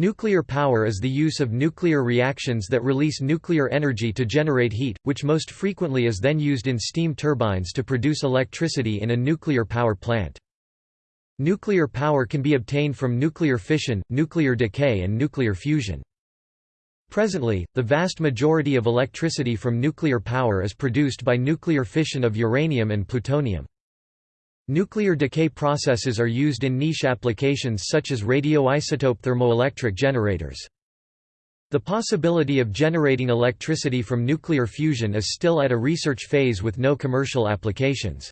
Nuclear power is the use of nuclear reactions that release nuclear energy to generate heat, which most frequently is then used in steam turbines to produce electricity in a nuclear power plant. Nuclear power can be obtained from nuclear fission, nuclear decay and nuclear fusion. Presently, the vast majority of electricity from nuclear power is produced by nuclear fission of uranium and plutonium. Nuclear decay processes are used in niche applications such as radioisotope thermoelectric generators. The possibility of generating electricity from nuclear fusion is still at a research phase with no commercial applications.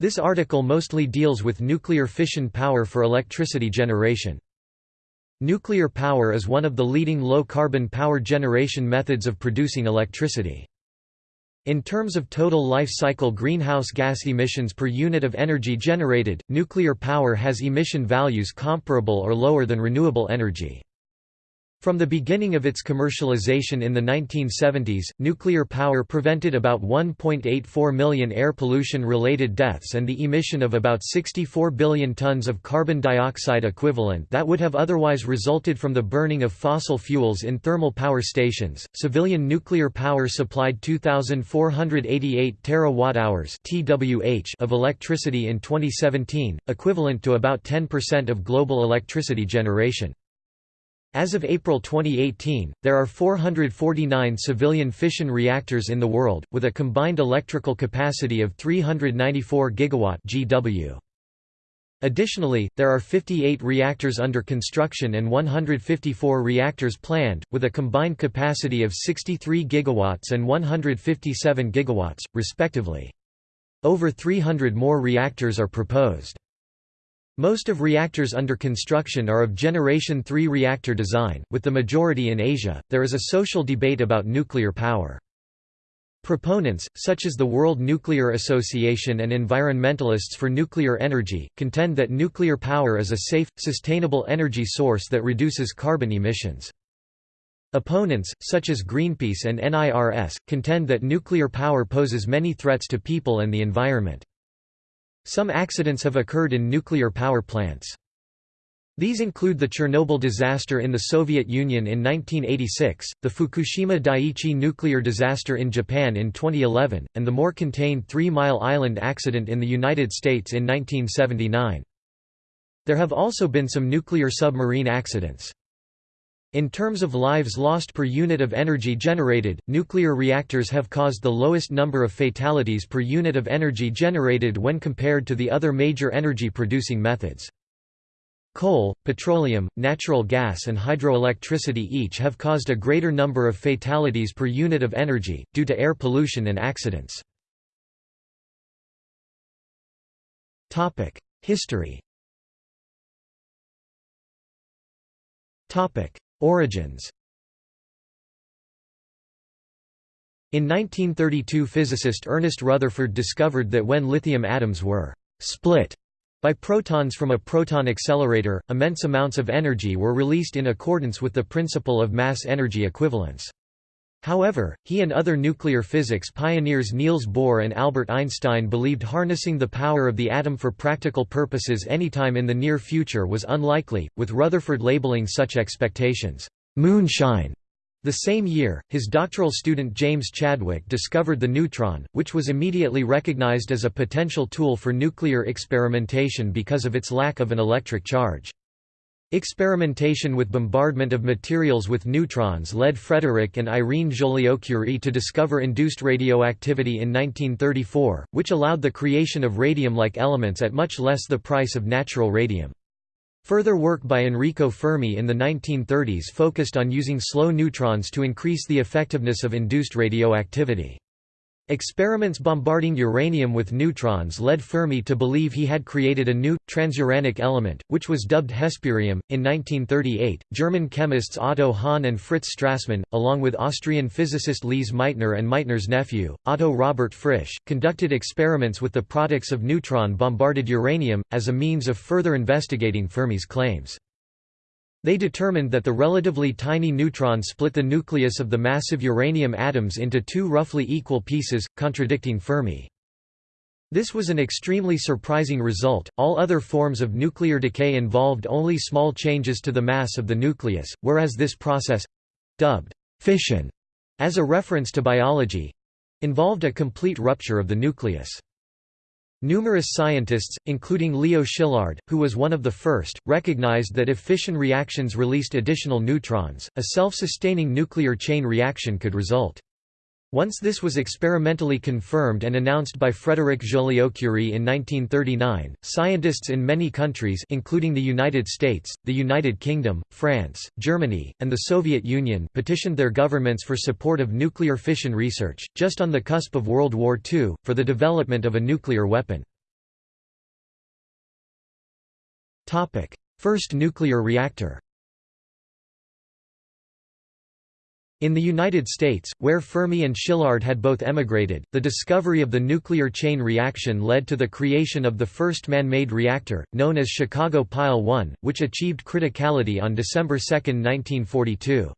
This article mostly deals with nuclear fission power for electricity generation. Nuclear power is one of the leading low-carbon power generation methods of producing electricity. In terms of total life cycle greenhouse gas emissions per unit of energy generated, nuclear power has emission values comparable or lower than renewable energy. From the beginning of its commercialization in the 1970s, nuclear power prevented about 1.84 million air pollution-related deaths and the emission of about 64 billion tons of carbon dioxide equivalent that would have otherwise resulted from the burning of fossil fuels in thermal power stations. Civilian nuclear power supplied 2488 terawatt-hours (TWh) of electricity in 2017, equivalent to about 10% of global electricity generation. As of April 2018, there are 449 civilian fission reactors in the world, with a combined electrical capacity of 394 gigawatt GW. Additionally, there are 58 reactors under construction and 154 reactors planned, with a combined capacity of 63 gigawatts and 157 gigawatts, respectively. Over 300 more reactors are proposed. Most of reactors under construction are of Generation 3 reactor design, with the majority in Asia. There is a social debate about nuclear power. Proponents, such as the World Nuclear Association and environmentalists for nuclear energy, contend that nuclear power is a safe, sustainable energy source that reduces carbon emissions. Opponents, such as Greenpeace and NIRS, contend that nuclear power poses many threats to people and the environment. Some accidents have occurred in nuclear power plants. These include the Chernobyl disaster in the Soviet Union in 1986, the Fukushima Daiichi nuclear disaster in Japan in 2011, and the more contained Three Mile Island accident in the United States in 1979. There have also been some nuclear submarine accidents. In terms of lives lost per unit of energy generated, nuclear reactors have caused the lowest number of fatalities per unit of energy generated when compared to the other major energy-producing methods. Coal, petroleum, natural gas and hydroelectricity each have caused a greater number of fatalities per unit of energy, due to air pollution and accidents. History Origins In 1932 physicist Ernest Rutherford discovered that when lithium atoms were «split» by protons from a proton accelerator, immense amounts of energy were released in accordance with the principle of mass-energy equivalence. However, he and other nuclear physics pioneers Niels Bohr and Albert Einstein believed harnessing the power of the atom for practical purposes anytime in the near future was unlikely, with Rutherford labeling such expectations, "'moonshine'". The same year, his doctoral student James Chadwick discovered the neutron, which was immediately recognized as a potential tool for nuclear experimentation because of its lack of an electric charge. Experimentation with bombardment of materials with neutrons led Frédéric and Irene Joliot-Curie to discover induced radioactivity in 1934, which allowed the creation of radium-like elements at much less the price of natural radium. Further work by Enrico Fermi in the 1930s focused on using slow neutrons to increase the effectiveness of induced radioactivity. Experiments bombarding uranium with neutrons led Fermi to believe he had created a new, transuranic element, which was dubbed hesperium. In 1938, German chemists Otto Hahn and Fritz Strassmann, along with Austrian physicist Lise Meitner and Meitner's nephew, Otto Robert Frisch, conducted experiments with the products of neutron bombarded uranium, as a means of further investigating Fermi's claims. They determined that the relatively tiny neutron split the nucleus of the massive uranium atoms into two roughly equal pieces, contradicting Fermi. This was an extremely surprising result. All other forms of nuclear decay involved only small changes to the mass of the nucleus, whereas this process dubbed fission as a reference to biology involved a complete rupture of the nucleus. Numerous scientists, including Leo Szilard, who was one of the first, recognized that if fission reactions released additional neutrons, a self-sustaining nuclear chain reaction could result. Once this was experimentally confirmed and announced by Frédéric Joliot-Curie in 1939, scientists in many countries including the United States, the United Kingdom, France, Germany, and the Soviet Union petitioned their governments for support of nuclear fission research, just on the cusp of World War II, for the development of a nuclear weapon. First nuclear reactor In the United States, where Fermi and Szilard had both emigrated, the discovery of the nuclear chain reaction led to the creation of the first man-made reactor, known as Chicago Pile 1, which achieved criticality on December 2, 1942.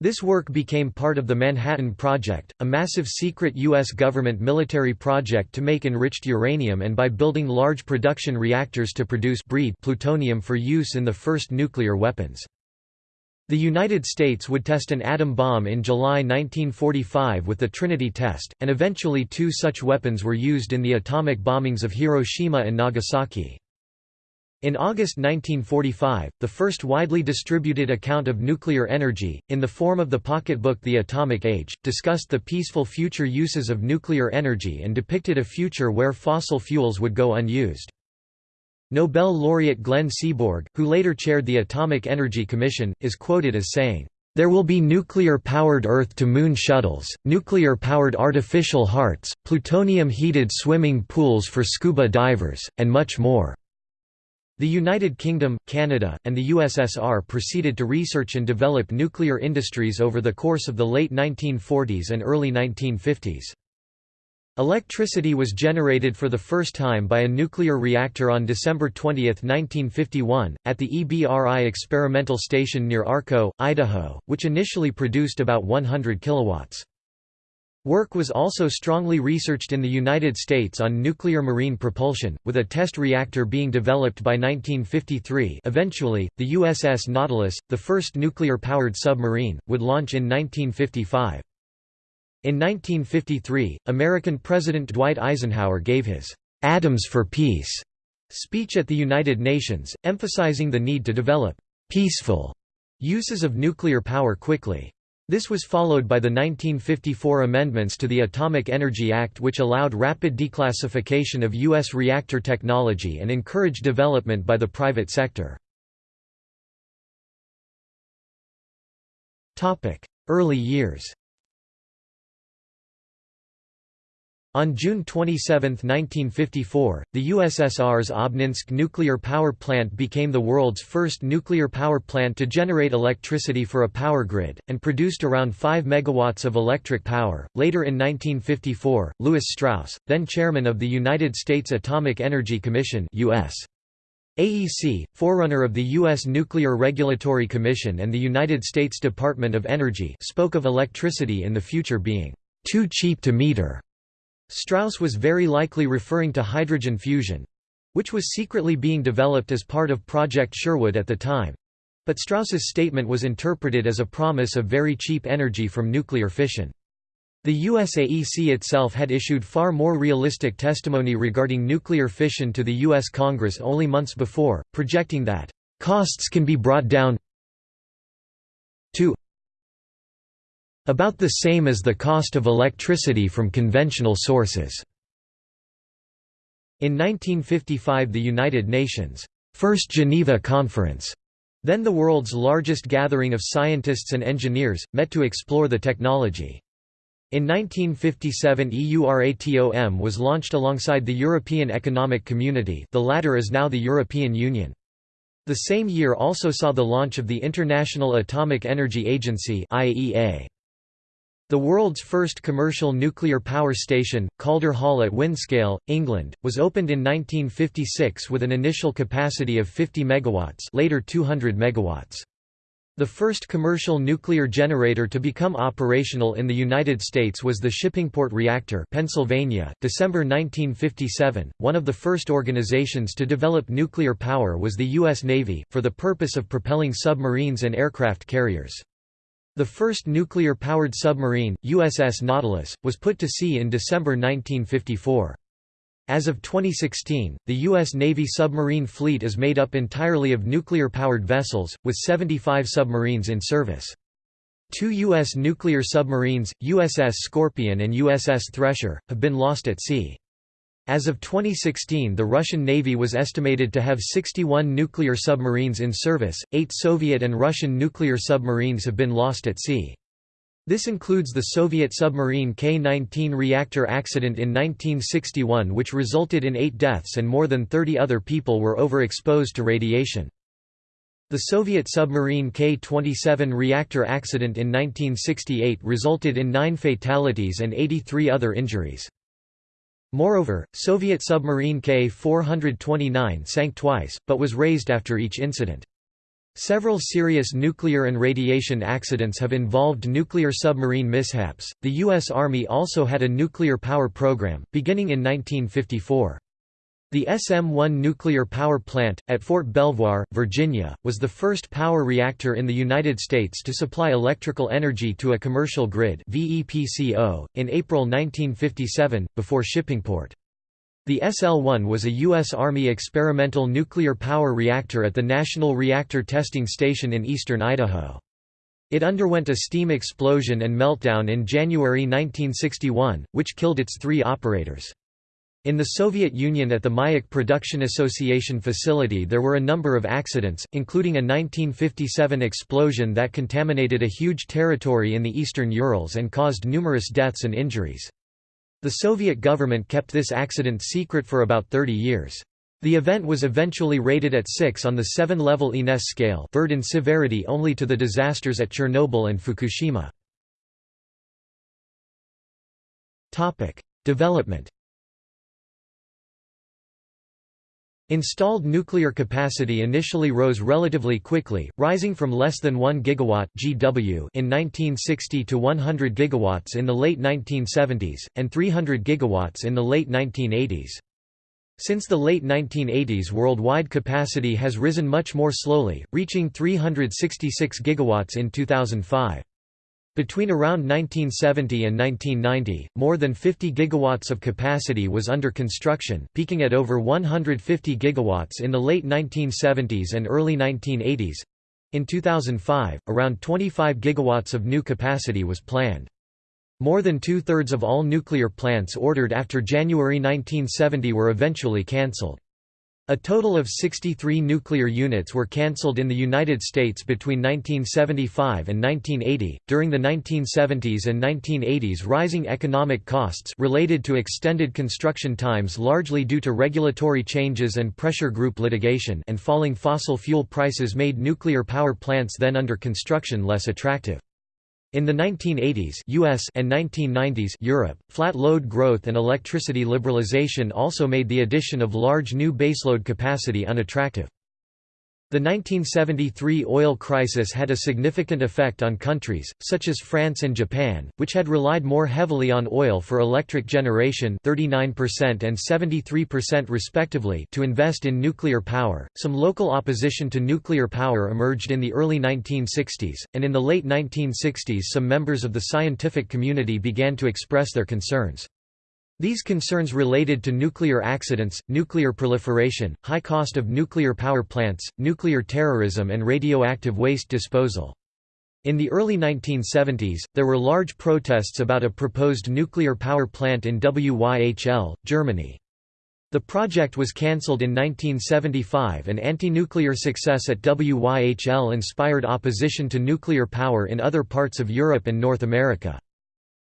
This work became part of the Manhattan Project, a massive secret U.S. government military project to make enriched uranium and by building large production reactors to produce breed plutonium for use in the first nuclear weapons. The United States would test an atom bomb in July 1945 with the Trinity test, and eventually two such weapons were used in the atomic bombings of Hiroshima and Nagasaki. In August 1945, the first widely distributed account of nuclear energy, in the form of the pocketbook The Atomic Age, discussed the peaceful future uses of nuclear energy and depicted a future where fossil fuels would go unused. Nobel laureate Glenn Seaborg, who later chaired the Atomic Energy Commission, is quoted as saying, "...there will be nuclear-powered Earth-to-Moon shuttles, nuclear-powered artificial hearts, plutonium-heated swimming pools for scuba divers, and much more." The United Kingdom, Canada, and the USSR proceeded to research and develop nuclear industries over the course of the late 1940s and early 1950s. Electricity was generated for the first time by a nuclear reactor on December 20, 1951, at the EBRI experimental station near Arco, Idaho, which initially produced about 100 kilowatts. Work was also strongly researched in the United States on nuclear marine propulsion, with a test reactor being developed by 1953 eventually, the USS Nautilus, the first nuclear-powered submarine, would launch in 1955. In 1953, American President Dwight Eisenhower gave his "'Atoms for Peace' speech at the United Nations, emphasizing the need to develop "'peaceful' uses of nuclear power quickly. This was followed by the 1954 amendments to the Atomic Energy Act which allowed rapid declassification of U.S. reactor technology and encouraged development by the private sector. Early years On June 27, 1954, the USSR's Obninsk nuclear power plant became the world's first nuclear power plant to generate electricity for a power grid, and produced around 5 megawatts of electric power. Later in 1954, Lewis Strauss, then chairman of the United States Atomic Energy Commission US. AEC, forerunner of the U.S. Nuclear Regulatory Commission and the United States Department of Energy spoke of electricity in the future being too cheap to meter Strauss was very likely referring to hydrogen fusion—which was secretly being developed as part of Project Sherwood at the time. But Strauss's statement was interpreted as a promise of very cheap energy from nuclear fission. The USAEC itself had issued far more realistic testimony regarding nuclear fission to the U.S. Congress only months before, projecting that, "...costs can be brought down to about the same as the cost of electricity from conventional sources. In 1955 the United Nations' First Geneva Conference, then the world's largest gathering of scientists and engineers, met to explore the technology. In 1957 EURATOM was launched alongside the European Economic Community the latter is now the European Union. The same year also saw the launch of the International Atomic Energy Agency IAEA. The world's first commercial nuclear power station, Calder Hall at Windscale, England, was opened in 1956 with an initial capacity of 50 megawatts, later 200 megawatts. The first commercial nuclear generator to become operational in the United States was the Shippingport Reactor, Pennsylvania, December 1957. One of the first organizations to develop nuclear power was the U.S. Navy, for the purpose of propelling submarines and aircraft carriers. The first nuclear-powered submarine, USS Nautilus, was put to sea in December 1954. As of 2016, the U.S. Navy submarine fleet is made up entirely of nuclear-powered vessels, with 75 submarines in service. Two U.S. nuclear submarines, USS Scorpion and USS Thresher, have been lost at sea. As of 2016 the Russian Navy was estimated to have 61 nuclear submarines in service, eight Soviet and Russian nuclear submarines have been lost at sea. This includes the Soviet submarine K-19 reactor accident in 1961 which resulted in eight deaths and more than 30 other people were overexposed to radiation. The Soviet submarine K-27 reactor accident in 1968 resulted in nine fatalities and 83 other injuries. Moreover, Soviet submarine K-429 sank twice, but was raised after each incident. Several serious nuclear and radiation accidents have involved nuclear submarine mishaps. The U.S. Army also had a nuclear power program, beginning in 1954. The SM-1 nuclear power plant, at Fort Belvoir, Virginia, was the first power reactor in the United States to supply electrical energy to a commercial grid in April 1957, before Shippingport. The SL-1 was a U.S. Army experimental nuclear power reactor at the National Reactor Testing Station in eastern Idaho. It underwent a steam explosion and meltdown in January 1961, which killed its three operators. In the Soviet Union at the Mayak Production Association facility there were a number of accidents, including a 1957 explosion that contaminated a huge territory in the eastern Urals and caused numerous deaths and injuries. The Soviet government kept this accident secret for about 30 years. The event was eventually rated at 6 on the 7-level INES scale third in severity only to the disasters at Chernobyl and Fukushima. Development Installed nuclear capacity initially rose relatively quickly, rising from less than 1 gigawatt (GW) in 1960 to 100 gigawatts in the late 1970s and 300 gigawatts in the late 1980s. Since the late 1980s worldwide capacity has risen much more slowly, reaching 366 gigawatts in 2005. Between around 1970 and 1990, more than 50 gigawatts of capacity was under construction, peaking at over 150 gigawatts in the late 1970s and early 1980s. In 2005, around 25 gigawatts of new capacity was planned. More than two-thirds of all nuclear plants ordered after January 1970 were eventually cancelled. A total of 63 nuclear units were cancelled in the United States between 1975 and 1980. During the 1970s and 1980s, rising economic costs related to extended construction times largely due to regulatory changes and pressure group litigation and falling fossil fuel prices made nuclear power plants then under construction less attractive. In the 1980s US and 1990s Europe, flat load growth and electricity liberalization also made the addition of large new baseload capacity unattractive. The 1973 oil crisis had a significant effect on countries, such as France and Japan, which had relied more heavily on oil for electric generation 39% and 73% respectively to invest in nuclear power. Some local opposition to nuclear power emerged in the early 1960s, and in the late 1960s some members of the scientific community began to express their concerns. These concerns related to nuclear accidents, nuclear proliferation, high cost of nuclear power plants, nuclear terrorism and radioactive waste disposal. In the early 1970s, there were large protests about a proposed nuclear power plant in Wyhl, Germany. The project was cancelled in 1975 and anti-nuclear success at Wyhl inspired opposition to nuclear power in other parts of Europe and North America.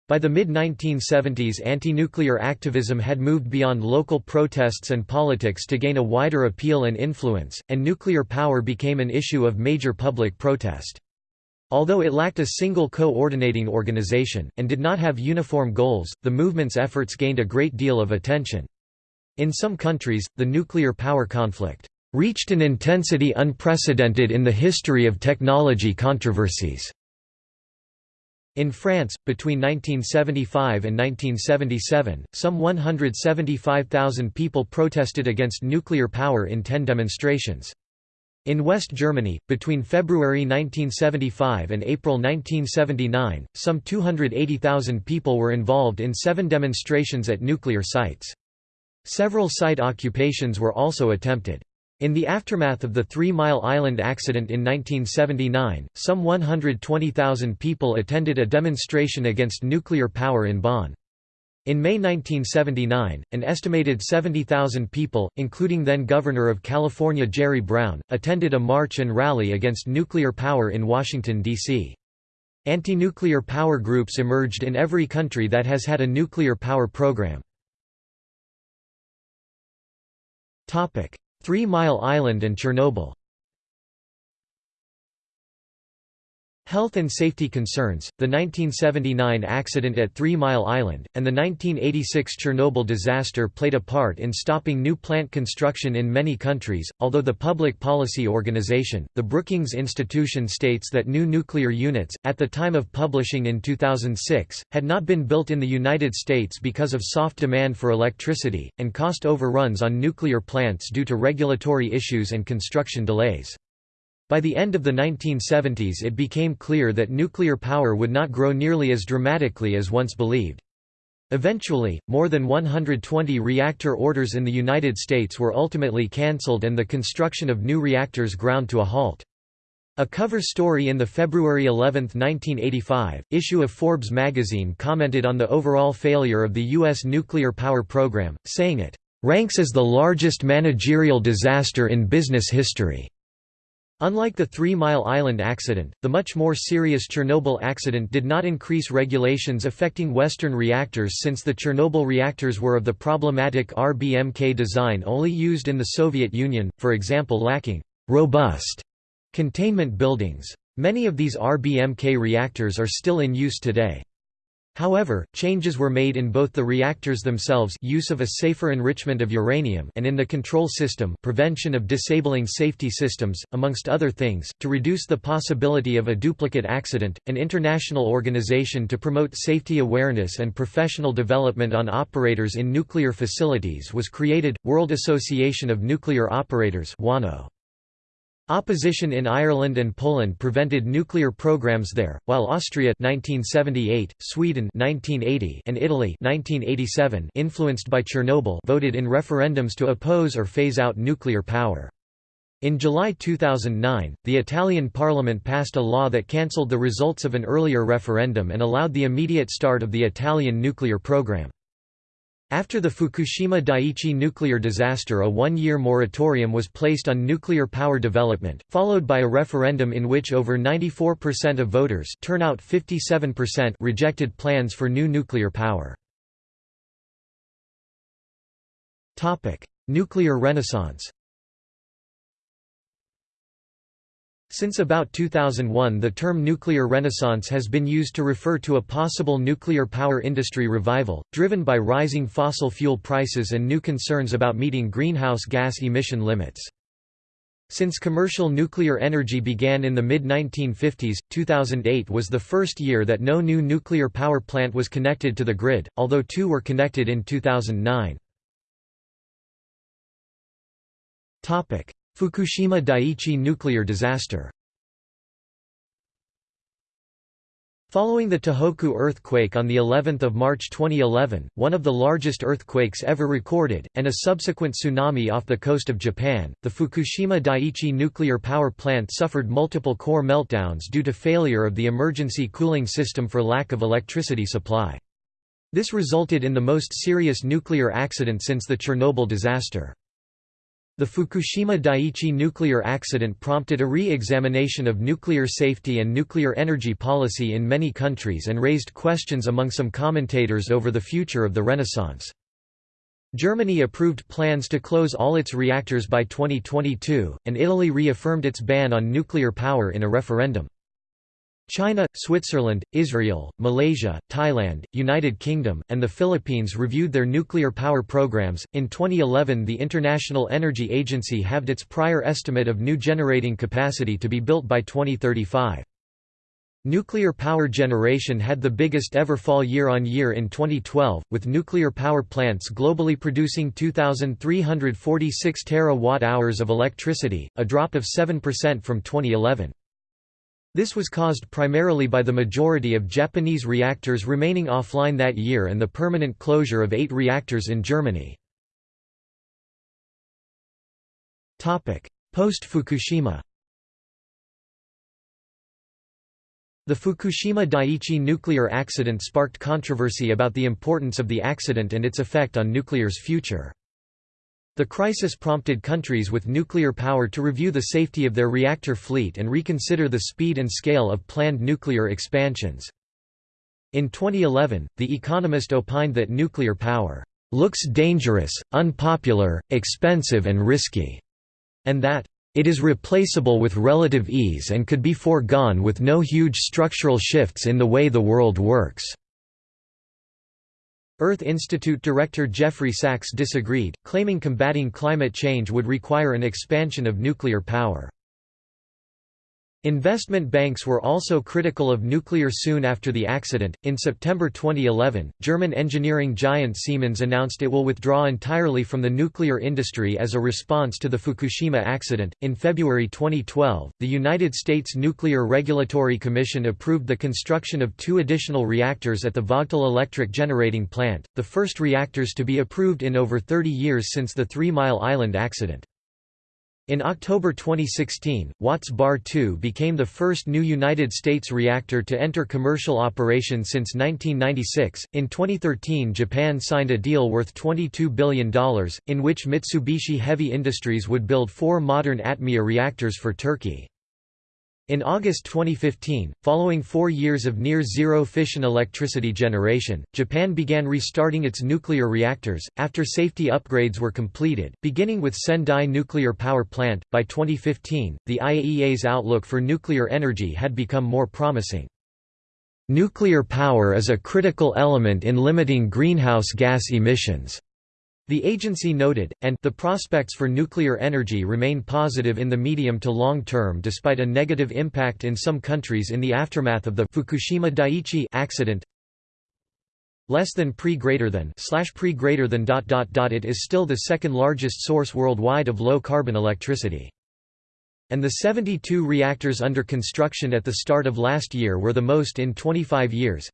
By the mid-1970s anti-nuclear activism had moved beyond local protests and politics to gain a wider appeal and influence, and nuclear power became an issue of major public protest. Although it lacked a single coordinating organization, and did not have uniform goals, the movement's efforts gained a great deal of attention. In some countries, the nuclear power conflict reached an intensity unprecedented in the history of technology controversies. In France, between 1975 and 1977, some 175,000 people protested against nuclear power in ten demonstrations. In West Germany, between February 1975 and April 1979, some 280,000 people were involved in seven demonstrations at nuclear sites. Several site occupations were also attempted. In the aftermath of the Three Mile Island accident in 1979, some 120,000 people attended a demonstration against nuclear power in Bonn. In May 1979, an estimated 70,000 people, including then-Governor of California Jerry Brown, attended a march and rally against nuclear power in Washington, D.C. Anti-nuclear power groups emerged in every country that has had a nuclear power program. Three Mile Island and Chernobyl Health and safety concerns, the 1979 accident at Three Mile Island, and the 1986 Chernobyl disaster played a part in stopping new plant construction in many countries, although the public policy organization, the Brookings Institution states that new nuclear units, at the time of publishing in 2006, had not been built in the United States because of soft demand for electricity, and cost overruns on nuclear plants due to regulatory issues and construction delays. By the end of the 1970s it became clear that nuclear power would not grow nearly as dramatically as once believed. Eventually, more than 120 reactor orders in the United States were ultimately cancelled and the construction of new reactors ground to a halt. A cover story in the February 11, 1985, issue of Forbes magazine commented on the overall failure of the U.S. nuclear power program, saying it, "...ranks as the largest managerial disaster in business history." Unlike the Three Mile Island accident, the much more serious Chernobyl accident did not increase regulations affecting Western reactors since the Chernobyl reactors were of the problematic RBMK design only used in the Soviet Union, for example lacking «robust» containment buildings. Many of these RBMK reactors are still in use today. However, changes were made in both the reactors themselves use of a safer enrichment of uranium and in the control system prevention of disabling safety systems, amongst other things, to reduce the possibility of a duplicate accident. An international organization to promote safety awareness and professional development on operators in nuclear facilities was created, World Association of Nuclear Operators WANO. Opposition in Ireland and Poland prevented nuclear programs there, while Austria 1978, Sweden 1980, and Italy 1987 influenced by Chernobyl voted in referendums to oppose or phase out nuclear power. In July 2009, the Italian parliament passed a law that cancelled the results of an earlier referendum and allowed the immediate start of the Italian nuclear program. After the Fukushima Daiichi nuclear disaster a one-year moratorium was placed on nuclear power development, followed by a referendum in which over 94% of voters turnout 57% rejected plans for new nuclear power. Nuclear renaissance Since about 2001 the term nuclear renaissance has been used to refer to a possible nuclear power industry revival, driven by rising fossil fuel prices and new concerns about meeting greenhouse gas emission limits. Since commercial nuclear energy began in the mid-1950s, 2008 was the first year that no new nuclear power plant was connected to the grid, although two were connected in 2009. Fukushima Daiichi nuclear disaster Following the Tohoku earthquake on the 11th of March 2011, one of the largest earthquakes ever recorded, and a subsequent tsunami off the coast of Japan, the Fukushima Daiichi nuclear power plant suffered multiple core meltdowns due to failure of the emergency cooling system for lack of electricity supply. This resulted in the most serious nuclear accident since the Chernobyl disaster. The Fukushima Daiichi nuclear accident prompted a re-examination of nuclear safety and nuclear energy policy in many countries and raised questions among some commentators over the future of the Renaissance. Germany approved plans to close all its reactors by 2022, and Italy reaffirmed its ban on nuclear power in a referendum. China, Switzerland, Israel, Malaysia, Thailand, United Kingdom, and the Philippines reviewed their nuclear power programs. In 2011, the International Energy Agency halved its prior estimate of new generating capacity to be built by 2035. Nuclear power generation had the biggest ever fall year-on-year in 2012, with nuclear power plants globally producing 2,346 terawatt-hours of electricity, a drop of 7% from 2011. This was caused primarily by the majority of Japanese reactors remaining offline that year and the permanent closure of eight reactors in Germany. Post-Fukushima The Fukushima Daiichi nuclear accident sparked controversy about the importance of the accident and its effect on nuclear's future. The crisis prompted countries with nuclear power to review the safety of their reactor fleet and reconsider the speed and scale of planned nuclear expansions. In 2011, The Economist opined that nuclear power looks dangerous, unpopular, expensive and risky, and that it is replaceable with relative ease and could be foregone with no huge structural shifts in the way the world works. Earth Institute director Jeffrey Sachs disagreed, claiming combating climate change would require an expansion of nuclear power. Investment banks were also critical of nuclear soon after the accident. In September 2011, German engineering giant Siemens announced it will withdraw entirely from the nuclear industry as a response to the Fukushima accident. In February 2012, the United States Nuclear Regulatory Commission approved the construction of two additional reactors at the Vogtle Electric Generating Plant, the first reactors to be approved in over 30 years since the Three Mile Island accident. In October 2016, Watts Bar 2 became the first new United States reactor to enter commercial operation since 1996. In 2013, Japan signed a deal worth $22 billion, in which Mitsubishi Heavy Industries would build four modern ATMEA reactors for Turkey. In August 2015, following four years of near-zero fission electricity generation, Japan began restarting its nuclear reactors, after safety upgrades were completed, beginning with Sendai Nuclear Power Plant. By 2015, the IAEA's outlook for nuclear energy had become more promising. Nuclear power is a critical element in limiting greenhouse gas emissions. The agency noted, and the prospects for nuclear energy remain positive in the medium to long term despite a negative impact in some countries in the aftermath of the Fukushima Daiichi accident. Less than pre greater than slash pre greater than dot dot dot it is still the second largest source worldwide of low carbon electricity. And the 72 reactors under construction at the start of last year were the most in 25 years.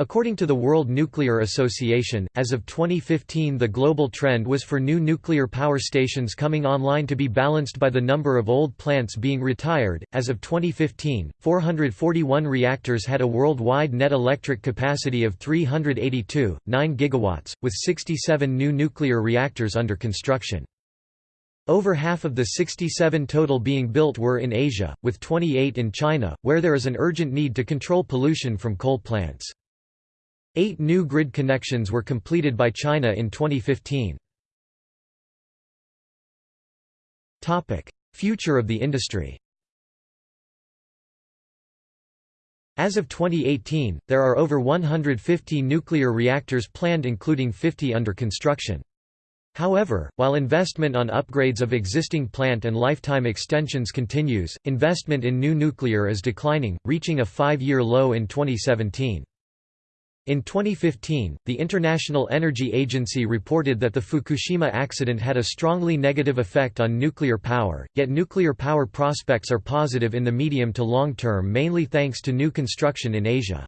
According to the World Nuclear Association, as of 2015 the global trend was for new nuclear power stations coming online to be balanced by the number of old plants being retired. As of 2015, 441 reactors had a worldwide net electric capacity of 382, 9 gigawatts, with 67 new nuclear reactors under construction. Over half of the 67 total being built were in Asia, with 28 in China, where there is an urgent need to control pollution from coal plants. Eight new grid connections were completed by China in 2015. Future of the industry As of 2018, there are over 150 nuclear reactors planned including 50 under construction. However, while investment on upgrades of existing plant and lifetime extensions continues, investment in new nuclear is declining, reaching a five-year low in 2017. In 2015, the International Energy Agency reported that the Fukushima accident had a strongly negative effect on nuclear power, yet nuclear power prospects are positive in the medium to long term mainly thanks to new construction in Asia.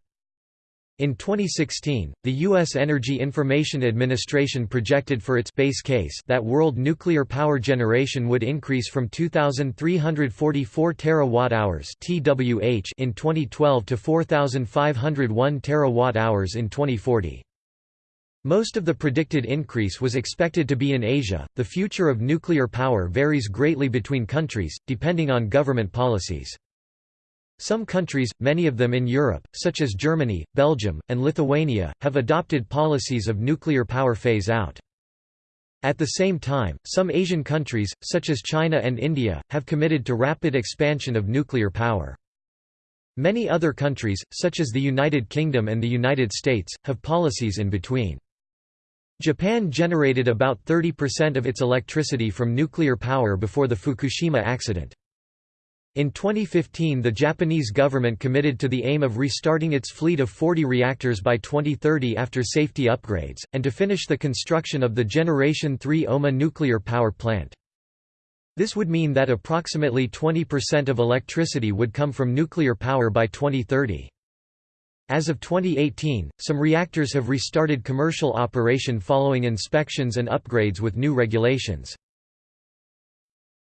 In 2016, the U.S. Energy Information Administration projected for its base case that world nuclear power generation would increase from 2,344 terawatt-hours (TWh) in 2012 to 4,501 terawatt-hours in 2040. Most of the predicted increase was expected to be in Asia. The future of nuclear power varies greatly between countries, depending on government policies. Some countries, many of them in Europe, such as Germany, Belgium, and Lithuania, have adopted policies of nuclear power phase-out. At the same time, some Asian countries, such as China and India, have committed to rapid expansion of nuclear power. Many other countries, such as the United Kingdom and the United States, have policies in between. Japan generated about 30% of its electricity from nuclear power before the Fukushima accident. In 2015 the Japanese government committed to the aim of restarting its fleet of 40 reactors by 2030 after safety upgrades, and to finish the construction of the Generation 3 Oma nuclear power plant. This would mean that approximately 20% of electricity would come from nuclear power by 2030. As of 2018, some reactors have restarted commercial operation following inspections and upgrades with new regulations.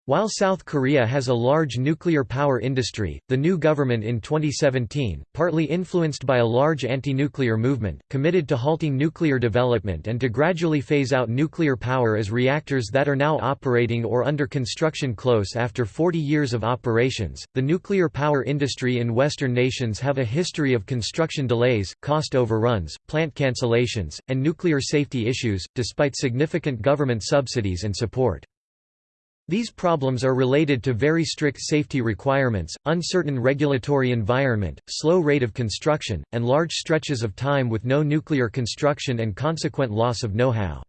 While South Korea has a large nuclear power industry, the new government in 2017, partly influenced by a large anti-nuclear movement, committed to halting nuclear development and to gradually phase out nuclear power as reactors that are now operating or under construction close after 40 years of operations. The nuclear power industry in Western nations have a history of construction delays, cost overruns, plant cancellations, and nuclear safety issues, despite significant government subsidies and support. These problems are related to very strict safety requirements, uncertain regulatory environment, slow rate of construction, and large stretches of time with no nuclear construction and consequent loss of know-how.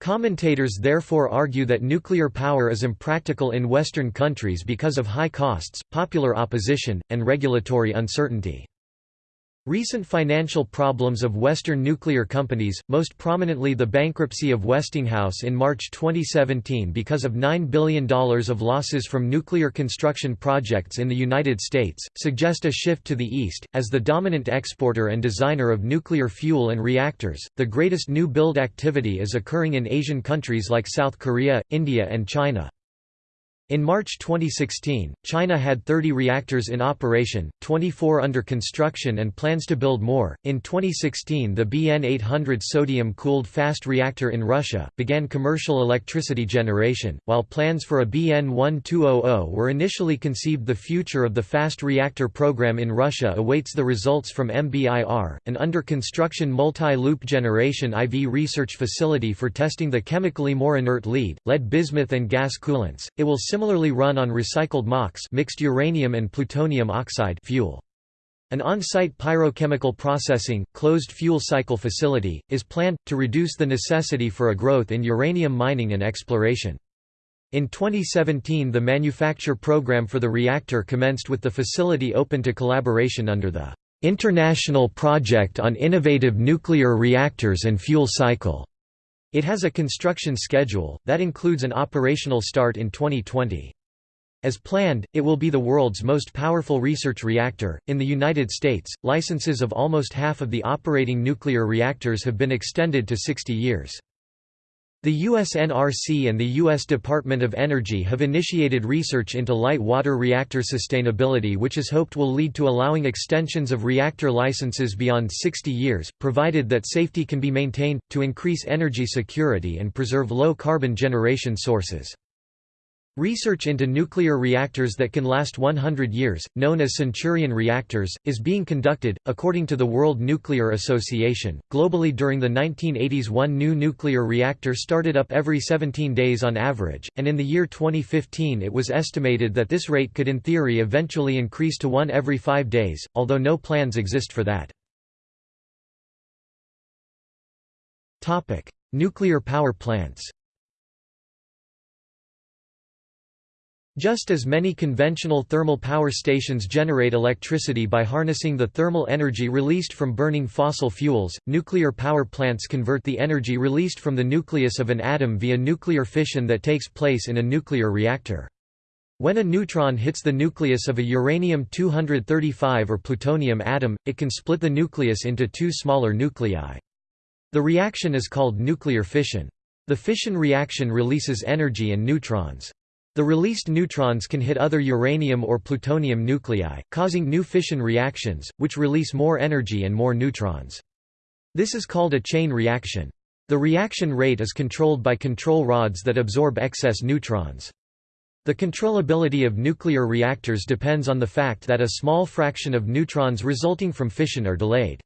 Commentators therefore argue that nuclear power is impractical in Western countries because of high costs, popular opposition, and regulatory uncertainty. Recent financial problems of Western nuclear companies, most prominently the bankruptcy of Westinghouse in March 2017 because of $9 billion of losses from nuclear construction projects in the United States, suggest a shift to the east. As the dominant exporter and designer of nuclear fuel and reactors, the greatest new build activity is occurring in Asian countries like South Korea, India, and China. In March 2016, China had 30 reactors in operation, 24 under construction and plans to build more. In 2016, the BN 800 sodium cooled fast reactor in Russia began commercial electricity generation, while plans for a BN 1200 were initially conceived. The future of the fast reactor program in Russia awaits the results from MBIR, an under construction multi loop generation IV research facility for testing the chemically more inert lead, lead bismuth, and gas coolants. It will similarly run on recycled MOX mixed uranium and plutonium oxide fuel. An on-site pyrochemical processing, closed fuel cycle facility, is planned, to reduce the necessity for a growth in uranium mining and exploration. In 2017 the manufacture program for the reactor commenced with the facility open to collaboration under the "'International Project on Innovative Nuclear Reactors and Fuel Cycle' It has a construction schedule, that includes an operational start in 2020. As planned, it will be the world's most powerful research reactor. In the United States, licenses of almost half of the operating nuclear reactors have been extended to 60 years. The US NRC and the U.S. Department of Energy have initiated research into light water reactor sustainability which is hoped will lead to allowing extensions of reactor licenses beyond 60 years, provided that safety can be maintained, to increase energy security and preserve low-carbon generation sources. Research into nuclear reactors that can last 100 years, known as Centurion reactors, is being conducted. According to the World Nuclear Association, globally during the 1980s, one new nuclear reactor started up every 17 days on average, and in the year 2015 it was estimated that this rate could in theory eventually increase to one every five days, although no plans exist for that. Nuclear power plants Just as many conventional thermal power stations generate electricity by harnessing the thermal energy released from burning fossil fuels, nuclear power plants convert the energy released from the nucleus of an atom via nuclear fission that takes place in a nuclear reactor. When a neutron hits the nucleus of a uranium-235 or plutonium atom, it can split the nucleus into two smaller nuclei. The reaction is called nuclear fission. The fission reaction releases energy and neutrons. The released neutrons can hit other uranium or plutonium nuclei, causing new fission reactions, which release more energy and more neutrons. This is called a chain reaction. The reaction rate is controlled by control rods that absorb excess neutrons. The controllability of nuclear reactors depends on the fact that a small fraction of neutrons resulting from fission are delayed.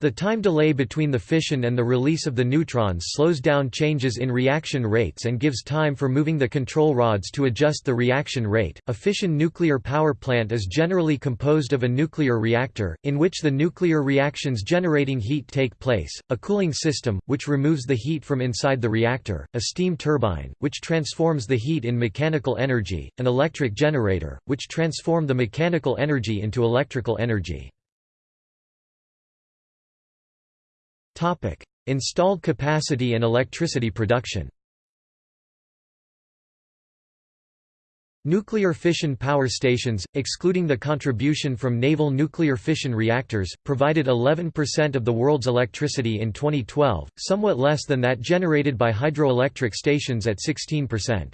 The time delay between the fission and the release of the neutrons slows down changes in reaction rates and gives time for moving the control rods to adjust the reaction rate. A fission nuclear power plant is generally composed of a nuclear reactor, in which the nuclear reactions generating heat take place, a cooling system, which removes the heat from inside the reactor, a steam turbine, which transforms the heat in mechanical energy, an electric generator, which transform the mechanical energy into electrical energy. Installed capacity and electricity production Nuclear fission power stations, excluding the contribution from naval nuclear fission reactors, provided 11% of the world's electricity in 2012, somewhat less than that generated by hydroelectric stations at 16%.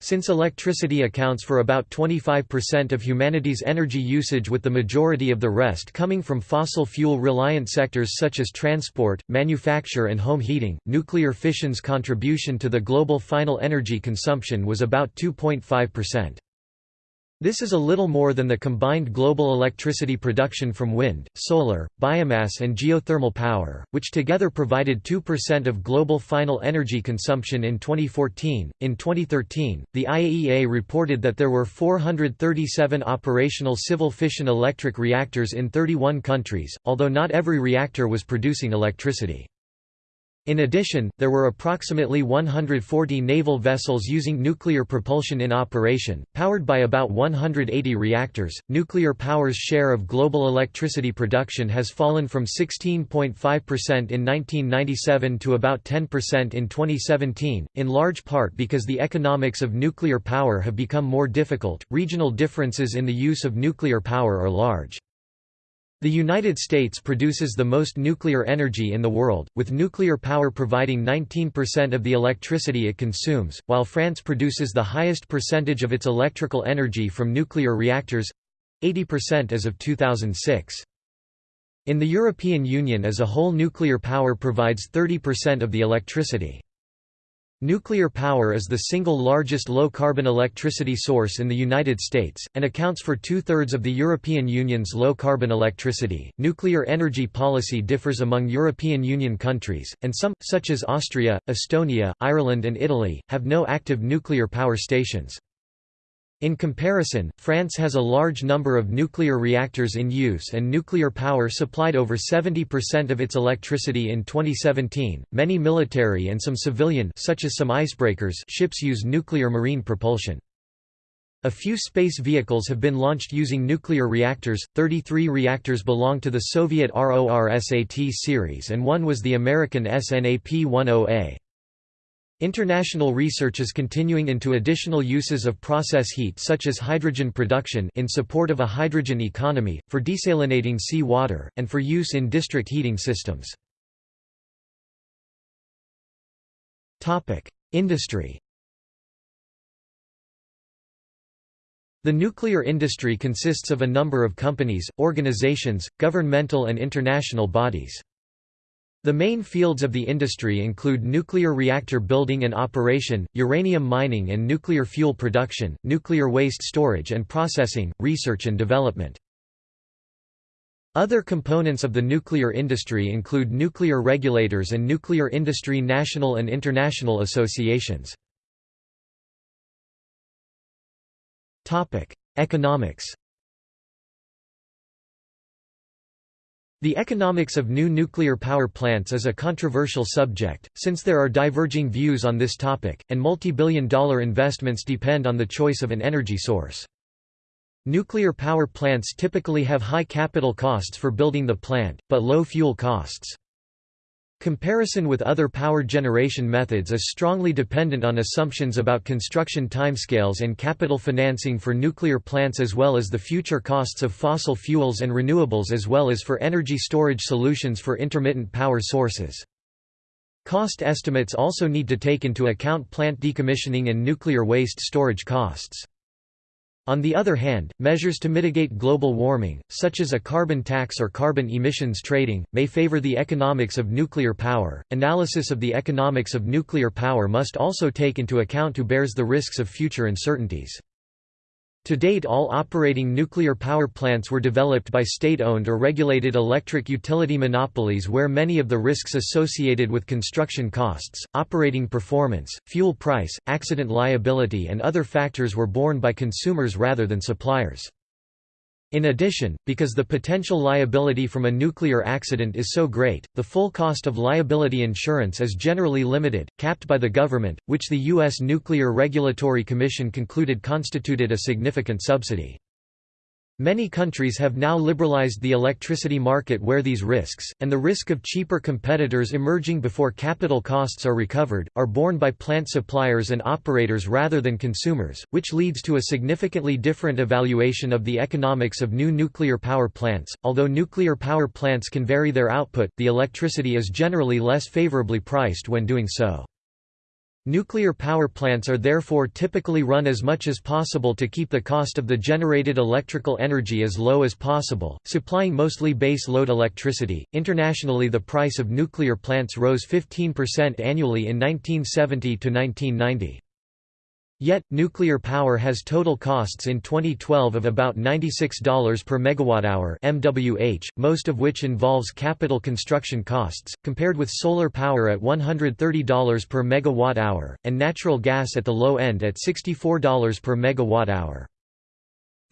Since electricity accounts for about 25% of humanity's energy usage with the majority of the rest coming from fossil fuel-reliant sectors such as transport, manufacture and home heating, nuclear fission's contribution to the global final energy consumption was about 2.5%. This is a little more than the combined global electricity production from wind, solar, biomass and geothermal power, which together provided 2% of global final energy consumption in 2014. In 2013, the IAEA reported that there were 437 operational civil fission electric reactors in 31 countries, although not every reactor was producing electricity. In addition, there were approximately 140 naval vessels using nuclear propulsion in operation, powered by about 180 reactors. Nuclear power's share of global electricity production has fallen from 16.5% in 1997 to about 10% in 2017, in large part because the economics of nuclear power have become more difficult. Regional differences in the use of nuclear power are large. The United States produces the most nuclear energy in the world, with nuclear power providing 19% of the electricity it consumes, while France produces the highest percentage of its electrical energy from nuclear reactors—80% as of 2006. In the European Union as a whole nuclear power provides 30% of the electricity. Nuclear power is the single largest low-carbon electricity source in the United States, and accounts for two-thirds of the European Union's low-carbon electricity. Nuclear energy policy differs among European Union countries, and some, such as Austria, Estonia, Ireland and Italy, have no active nuclear power stations. In comparison, France has a large number of nuclear reactors in use and nuclear power supplied over 70% of its electricity in 2017. Many military and some civilian such as some icebreakers ships use nuclear marine propulsion. A few space vehicles have been launched using nuclear reactors, 33 reactors belong to the Soviet RORSAT series and one was the American SNAP-10A. International research is continuing into additional uses of process heat such as hydrogen production in support of a hydrogen economy, for desalinating sea water, and for use in district heating systems. Industry The nuclear industry consists of a number of companies, organizations, governmental and international bodies. The main fields of the industry include nuclear reactor building and operation, uranium mining and nuclear fuel production, nuclear waste storage and processing, research and development. Other components of the nuclear industry include nuclear regulators and nuclear industry national and international associations. Economics The economics of new nuclear power plants is a controversial subject, since there are diverging views on this topic, and multi-billion dollar investments depend on the choice of an energy source. Nuclear power plants typically have high capital costs for building the plant, but low fuel costs. Comparison with other power generation methods is strongly dependent on assumptions about construction timescales and capital financing for nuclear plants as well as the future costs of fossil fuels and renewables as well as for energy storage solutions for intermittent power sources. Cost estimates also need to take into account plant decommissioning and nuclear waste storage costs. On the other hand, measures to mitigate global warming, such as a carbon tax or carbon emissions trading, may favor the economics of nuclear power. Analysis of the economics of nuclear power must also take into account who bears the risks of future uncertainties. To date all operating nuclear power plants were developed by state-owned or regulated electric utility monopolies where many of the risks associated with construction costs, operating performance, fuel price, accident liability and other factors were borne by consumers rather than suppliers. In addition, because the potential liability from a nuclear accident is so great, the full cost of liability insurance is generally limited, capped by the government, which the U.S. Nuclear Regulatory Commission concluded constituted a significant subsidy. Many countries have now liberalized the electricity market where these risks, and the risk of cheaper competitors emerging before capital costs are recovered, are borne by plant suppliers and operators rather than consumers, which leads to a significantly different evaluation of the economics of new nuclear power plants. Although nuclear power plants can vary their output, the electricity is generally less favorably priced when doing so. Nuclear power plants are therefore typically run as much as possible to keep the cost of the generated electrical energy as low as possible, supplying mostly base load electricity. Internationally, the price of nuclear plants rose 15% annually in 1970 to 1990. Yet, nuclear power has total costs in 2012 of about $96 per megawatt-hour (MWH), most of which involves capital construction costs, compared with solar power at $130 per megawatt-hour, and natural gas at the low end at $64 per megawatt-hour.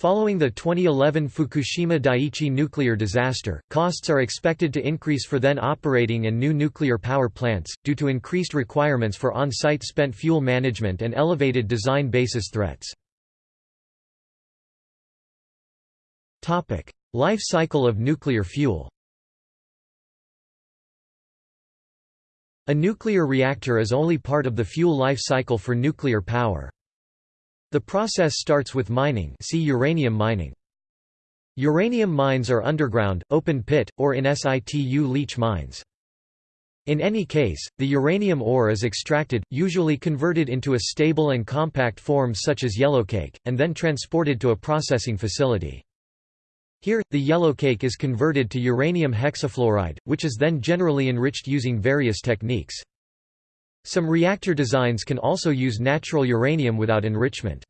Following the 2011 Fukushima Daiichi nuclear disaster, costs are expected to increase for then operating and new nuclear power plants, due to increased requirements for on-site spent fuel management and elevated design basis threats. Life cycle of nuclear fuel A nuclear reactor is only part of the fuel life cycle for nuclear power. The process starts with mining see uranium mining. Uranium mines are underground, open pit, or in situ leach mines. In any case, the uranium ore is extracted, usually converted into a stable and compact form such as yellowcake, and then transported to a processing facility. Here, the yellowcake is converted to uranium hexafluoride, which is then generally enriched using various techniques. Some reactor designs can also use natural uranium without enrichment.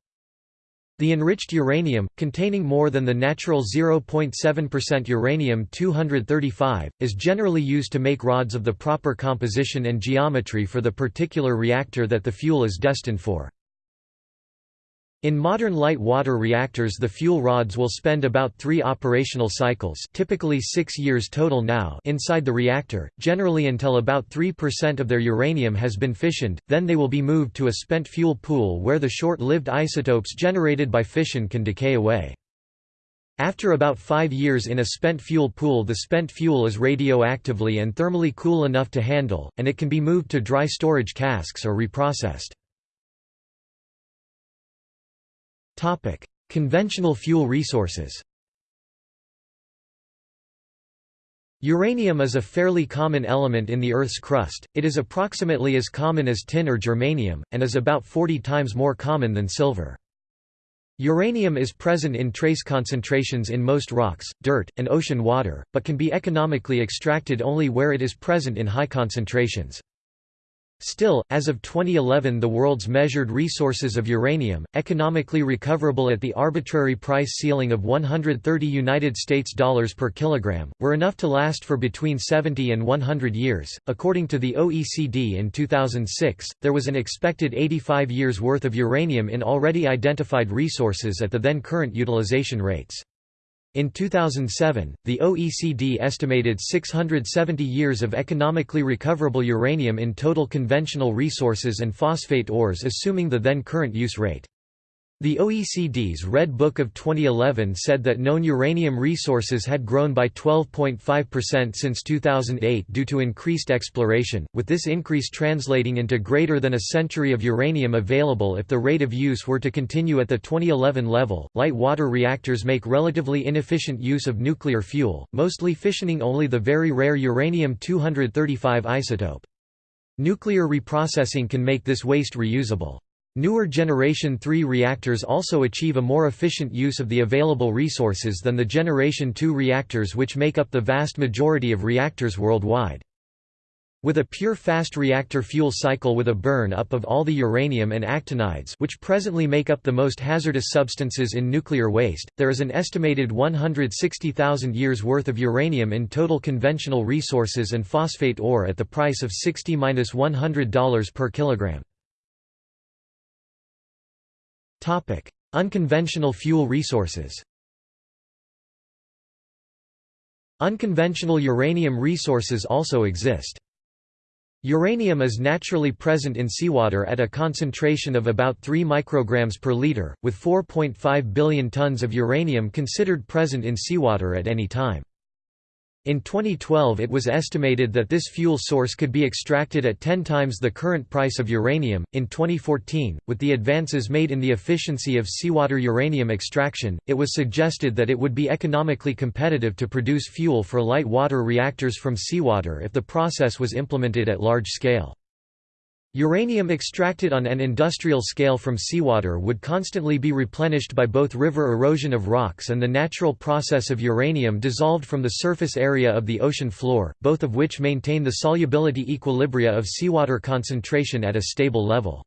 The enriched uranium, containing more than the natural 0.7% uranium-235, is generally used to make rods of the proper composition and geometry for the particular reactor that the fuel is destined for. In modern light water reactors the fuel rods will spend about three operational cycles typically six years total now inside the reactor, generally until about 3% of their uranium has been fissioned, then they will be moved to a spent fuel pool where the short-lived isotopes generated by fission can decay away. After about five years in a spent fuel pool the spent fuel is radioactively and thermally cool enough to handle, and it can be moved to dry storage casks or reprocessed. Topic: Conventional fuel resources. Uranium is a fairly common element in the Earth's crust, it is approximately as common as tin or germanium, and is about 40 times more common than silver. Uranium is present in trace concentrations in most rocks, dirt, and ocean water, but can be economically extracted only where it is present in high concentrations. Still, as of 2011 the world's measured resources of uranium, economically recoverable at the arbitrary price ceiling of 130 United States dollars per kilogram, were enough to last for between 70 and 100 years. According to the OECD in 2006, there was an expected 85 years worth of uranium in already identified resources at the then current utilization rates. In 2007, the OECD estimated 670 years of economically recoverable uranium in total conventional resources and phosphate ores assuming the then current use rate. The OECD's Red Book of 2011 said that known uranium resources had grown by 12.5% since 2008 due to increased exploration, with this increase translating into greater than a century of uranium available if the rate of use were to continue at the 2011 level. Light water reactors make relatively inefficient use of nuclear fuel, mostly fissioning only the very rare uranium 235 isotope. Nuclear reprocessing can make this waste reusable. Newer Generation 3 reactors also achieve a more efficient use of the available resources than the Generation 2 reactors which make up the vast majority of reactors worldwide. With a pure fast reactor fuel cycle with a burn-up of all the uranium and actinides which presently make up the most hazardous substances in nuclear waste, there is an estimated 160,000 years worth of uranium in total conventional resources and phosphate ore at the price of $60–100 per kilogram. Unconventional fuel resources Unconventional uranium resources also exist. Uranium is naturally present in seawater at a concentration of about 3 micrograms per liter, with 4.5 billion tons of uranium considered present in seawater at any time. In 2012 it was estimated that this fuel source could be extracted at 10 times the current price of uranium. In 2014, with the advances made in the efficiency of seawater uranium extraction, it was suggested that it would be economically competitive to produce fuel for light water reactors from seawater if the process was implemented at large scale. Uranium extracted on an industrial scale from seawater would constantly be replenished by both river erosion of rocks and the natural process of uranium dissolved from the surface area of the ocean floor, both of which maintain the solubility equilibria of seawater concentration at a stable level.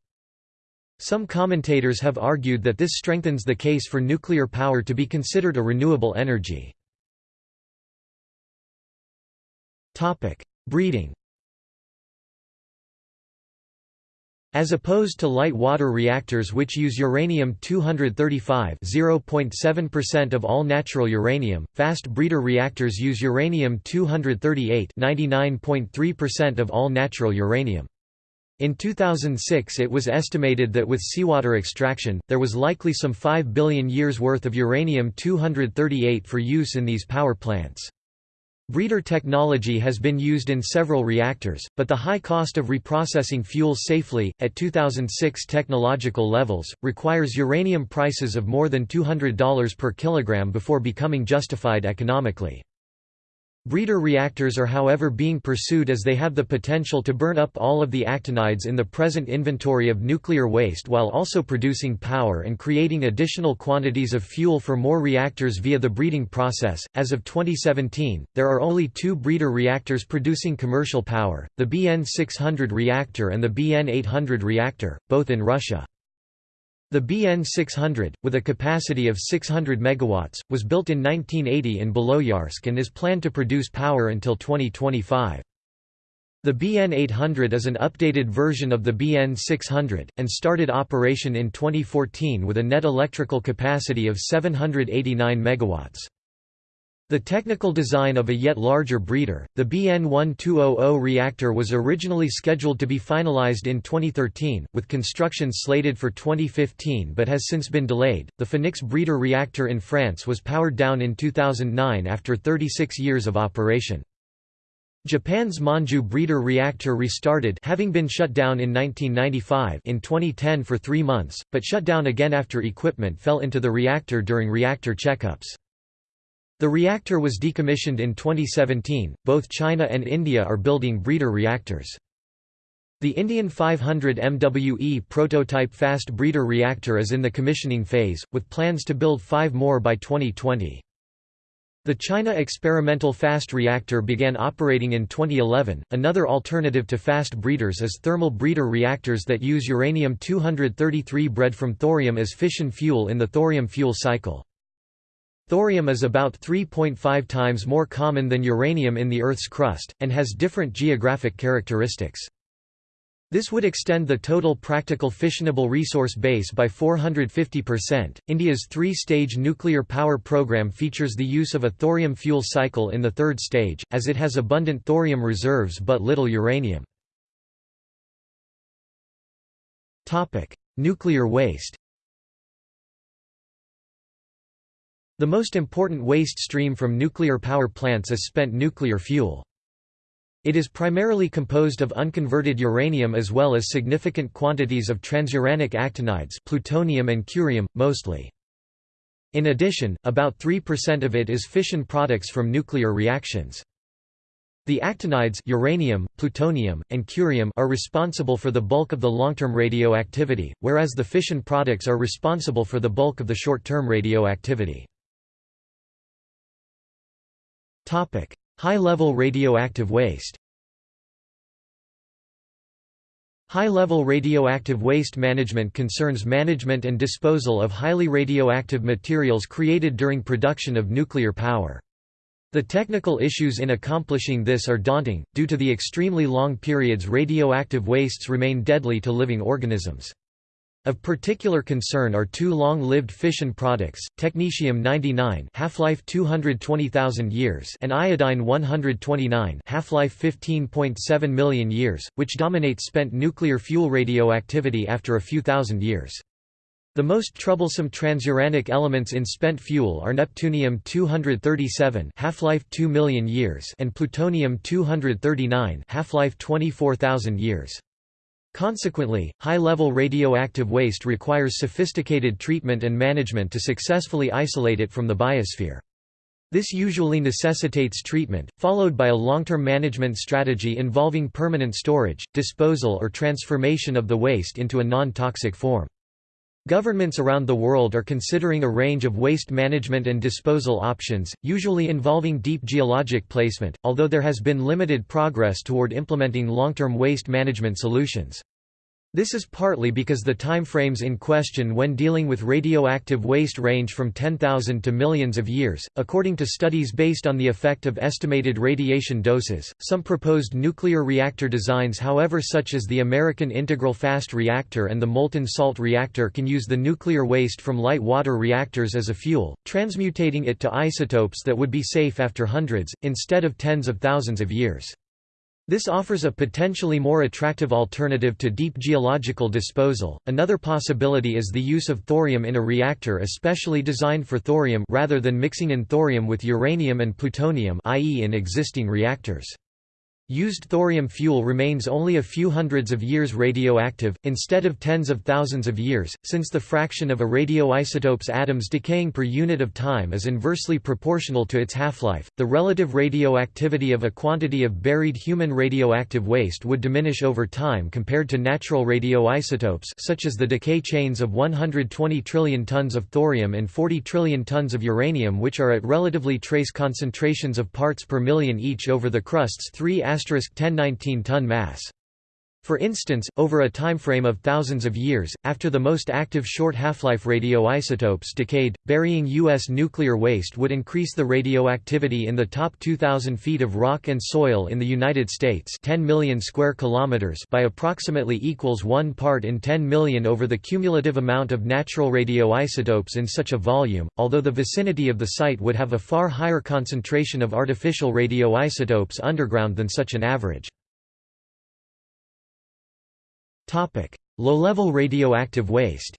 Some commentators have argued that this strengthens the case for nuclear power to be considered a renewable energy. Breeding As opposed to light water reactors which use uranium-235 0.7% of all natural uranium, fast breeder reactors use uranium-238 99.3% of all natural uranium. In 2006 it was estimated that with seawater extraction, there was likely some 5 billion years worth of uranium-238 for use in these power plants. Breeder technology has been used in several reactors, but the high cost of reprocessing fuels safely, at 2006 technological levels, requires uranium prices of more than $200 per kilogram before becoming justified economically. Breeder reactors are however being pursued as they have the potential to burn up all of the actinides in the present inventory of nuclear waste while also producing power and creating additional quantities of fuel for more reactors via the breeding process. As of 2017, there are only two breeder reactors producing commercial power the BN 600 reactor and the BN 800 reactor, both in Russia. The BN 600, with a capacity of 600 MW, was built in 1980 in Beloyarsk and is planned to produce power until 2025. The BN 800 is an updated version of the BN 600, and started operation in 2014 with a net electrical capacity of 789 MW. The technical design of a yet larger breeder, the BN1200 reactor was originally scheduled to be finalized in 2013, with construction slated for 2015 but has since been delayed. The Phénix breeder reactor in France was powered down in 2009 after 36 years of operation. Japan's Monju breeder reactor restarted having been shut down in 1995 in 2010 for three months, but shut down again after equipment fell into the reactor during reactor checkups. The reactor was decommissioned in 2017. Both China and India are building breeder reactors. The Indian 500 MWE prototype fast breeder reactor is in the commissioning phase, with plans to build five more by 2020. The China experimental fast reactor began operating in 2011. Another alternative to fast breeders is thermal breeder reactors that use uranium-233 bred from thorium as fission fuel in the thorium fuel cycle. Thorium is about 3.5 times more common than uranium in the Earth's crust, and has different geographic characteristics. This would extend the total practical fissionable resource base by 450%. India's three stage nuclear power program features the use of a thorium fuel cycle in the third stage, as it has abundant thorium reserves but little uranium. Nuclear waste The most important waste stream from nuclear power plants is spent nuclear fuel. It is primarily composed of unconverted uranium as well as significant quantities of transuranic actinides plutonium and curium, mostly. In addition, about 3% of it is fission products from nuclear reactions. The actinides uranium, plutonium, and curium are responsible for the bulk of the long-term radioactivity, whereas the fission products are responsible for the bulk of the short-term radioactivity. High-level radioactive waste High-level radioactive waste management concerns management and disposal of highly radioactive materials created during production of nuclear power. The technical issues in accomplishing this are daunting, due to the extremely long periods radioactive wastes remain deadly to living organisms. Of particular concern are two long-lived fission products, technetium-99 half-life 220,000 years and iodine-129 half-life 15.7 million years, which dominate spent nuclear fuel radioactivity after a few thousand years. The most troublesome transuranic elements in spent fuel are neptunium-237 half-life 2 million years and plutonium-239 half-life 24,000 years. Consequently, high-level radioactive waste requires sophisticated treatment and management to successfully isolate it from the biosphere. This usually necessitates treatment, followed by a long-term management strategy involving permanent storage, disposal or transformation of the waste into a non-toxic form. Governments around the world are considering a range of waste management and disposal options, usually involving deep geologic placement, although there has been limited progress toward implementing long-term waste management solutions. This is partly because the timeframes in question when dealing with radioactive waste range from 10,000 to millions of years. According to studies based on the effect of estimated radiation doses, some proposed nuclear reactor designs, however, such as the American Integral Fast Reactor and the Molten Salt Reactor, can use the nuclear waste from light water reactors as a fuel, transmutating it to isotopes that would be safe after hundreds, instead of tens of thousands of years. This offers a potentially more attractive alternative to deep geological disposal. Another possibility is the use of thorium in a reactor especially designed for thorium rather than mixing in thorium with uranium and plutonium i.e. in existing reactors. Used thorium fuel remains only a few hundreds of years radioactive, instead of tens of thousands of years, since the fraction of a radioisotope's atoms decaying per unit of time is inversely proportional to its half-life. The relative radioactivity of a quantity of buried human radioactive waste would diminish over time compared to natural radioisotopes such as the decay chains of 120 trillion tons of thorium and 40 trillion tons of uranium which are at relatively trace concentrations of parts per million each over the crust's 3 1019 ton mass. For instance, over a timeframe of thousands of years, after the most active short half-life radioisotopes decayed, burying U.S. nuclear waste would increase the radioactivity in the top 2,000 feet of rock and soil in the United States 10 million square kilometers by approximately equals 1 part in 10 million over the cumulative amount of natural radioisotopes in such a volume, although the vicinity of the site would have a far higher concentration of artificial radioisotopes underground than such an average. Low-level radioactive waste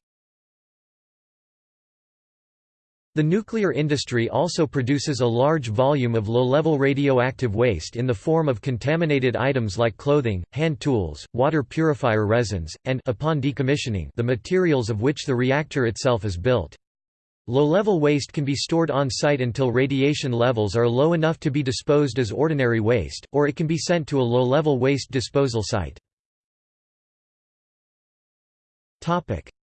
The nuclear industry also produces a large volume of low-level radioactive waste in the form of contaminated items like clothing, hand tools, water purifier resins, and upon decommissioning, the materials of which the reactor itself is built. Low-level waste can be stored on-site until radiation levels are low enough to be disposed as ordinary waste, or it can be sent to a low-level waste disposal site.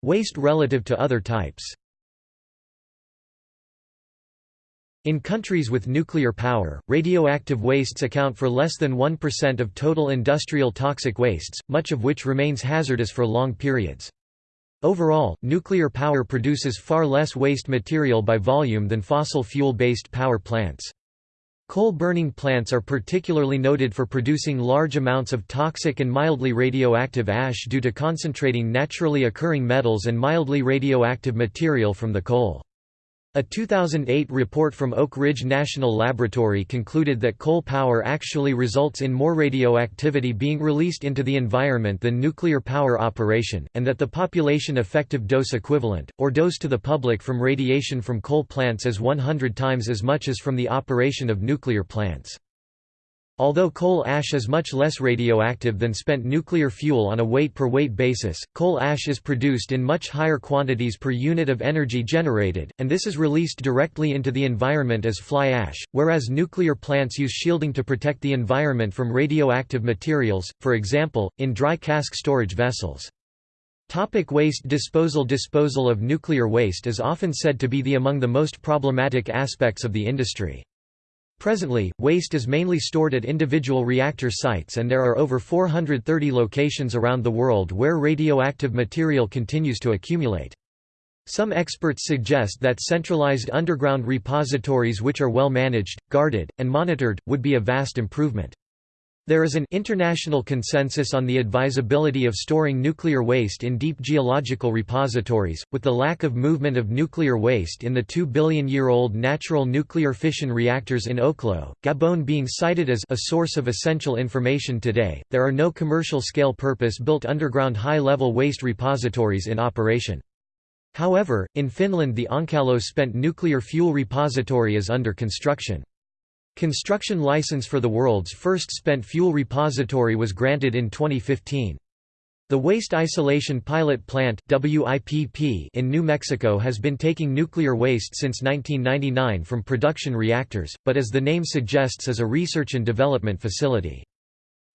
Waste relative to other types. In countries with nuclear power, radioactive wastes account for less than 1% of total industrial toxic wastes, much of which remains hazardous for long periods. Overall, nuclear power produces far less waste material by volume than fossil fuel-based power plants. Coal-burning plants are particularly noted for producing large amounts of toxic and mildly radioactive ash due to concentrating naturally occurring metals and mildly radioactive material from the coal. A 2008 report from Oak Ridge National Laboratory concluded that coal power actually results in more radioactivity being released into the environment than nuclear power operation, and that the population effective dose equivalent, or dose to the public from radiation from coal plants is 100 times as much as from the operation of nuclear plants. Although coal ash is much less radioactive than spent nuclear fuel on a weight-per-weight basis, coal ash is produced in much higher quantities per unit of energy generated, and this is released directly into the environment as fly ash, whereas nuclear plants use shielding to protect the environment from radioactive materials, for example, in dry cask storage vessels. Topic waste disposal Disposal of nuclear waste is often said to be the among the most problematic aspects of the industry. Presently, waste is mainly stored at individual reactor sites and there are over 430 locations around the world where radioactive material continues to accumulate. Some experts suggest that centralized underground repositories which are well managed, guarded, and monitored, would be a vast improvement. There is an international consensus on the advisability of storing nuclear waste in deep geological repositories, with the lack of movement of nuclear waste in the 2 billion-year-old natural nuclear fission reactors in Oklo, Gabon being cited as a source of essential information today. There are no commercial-scale purpose-built underground high-level waste repositories in operation. However, in Finland the Onkalo spent nuclear fuel repository is under construction. Construction license for the world's first spent fuel repository was granted in 2015. The Waste Isolation Pilot Plant in New Mexico has been taking nuclear waste since 1999 from production reactors, but as the name suggests is a research and development facility.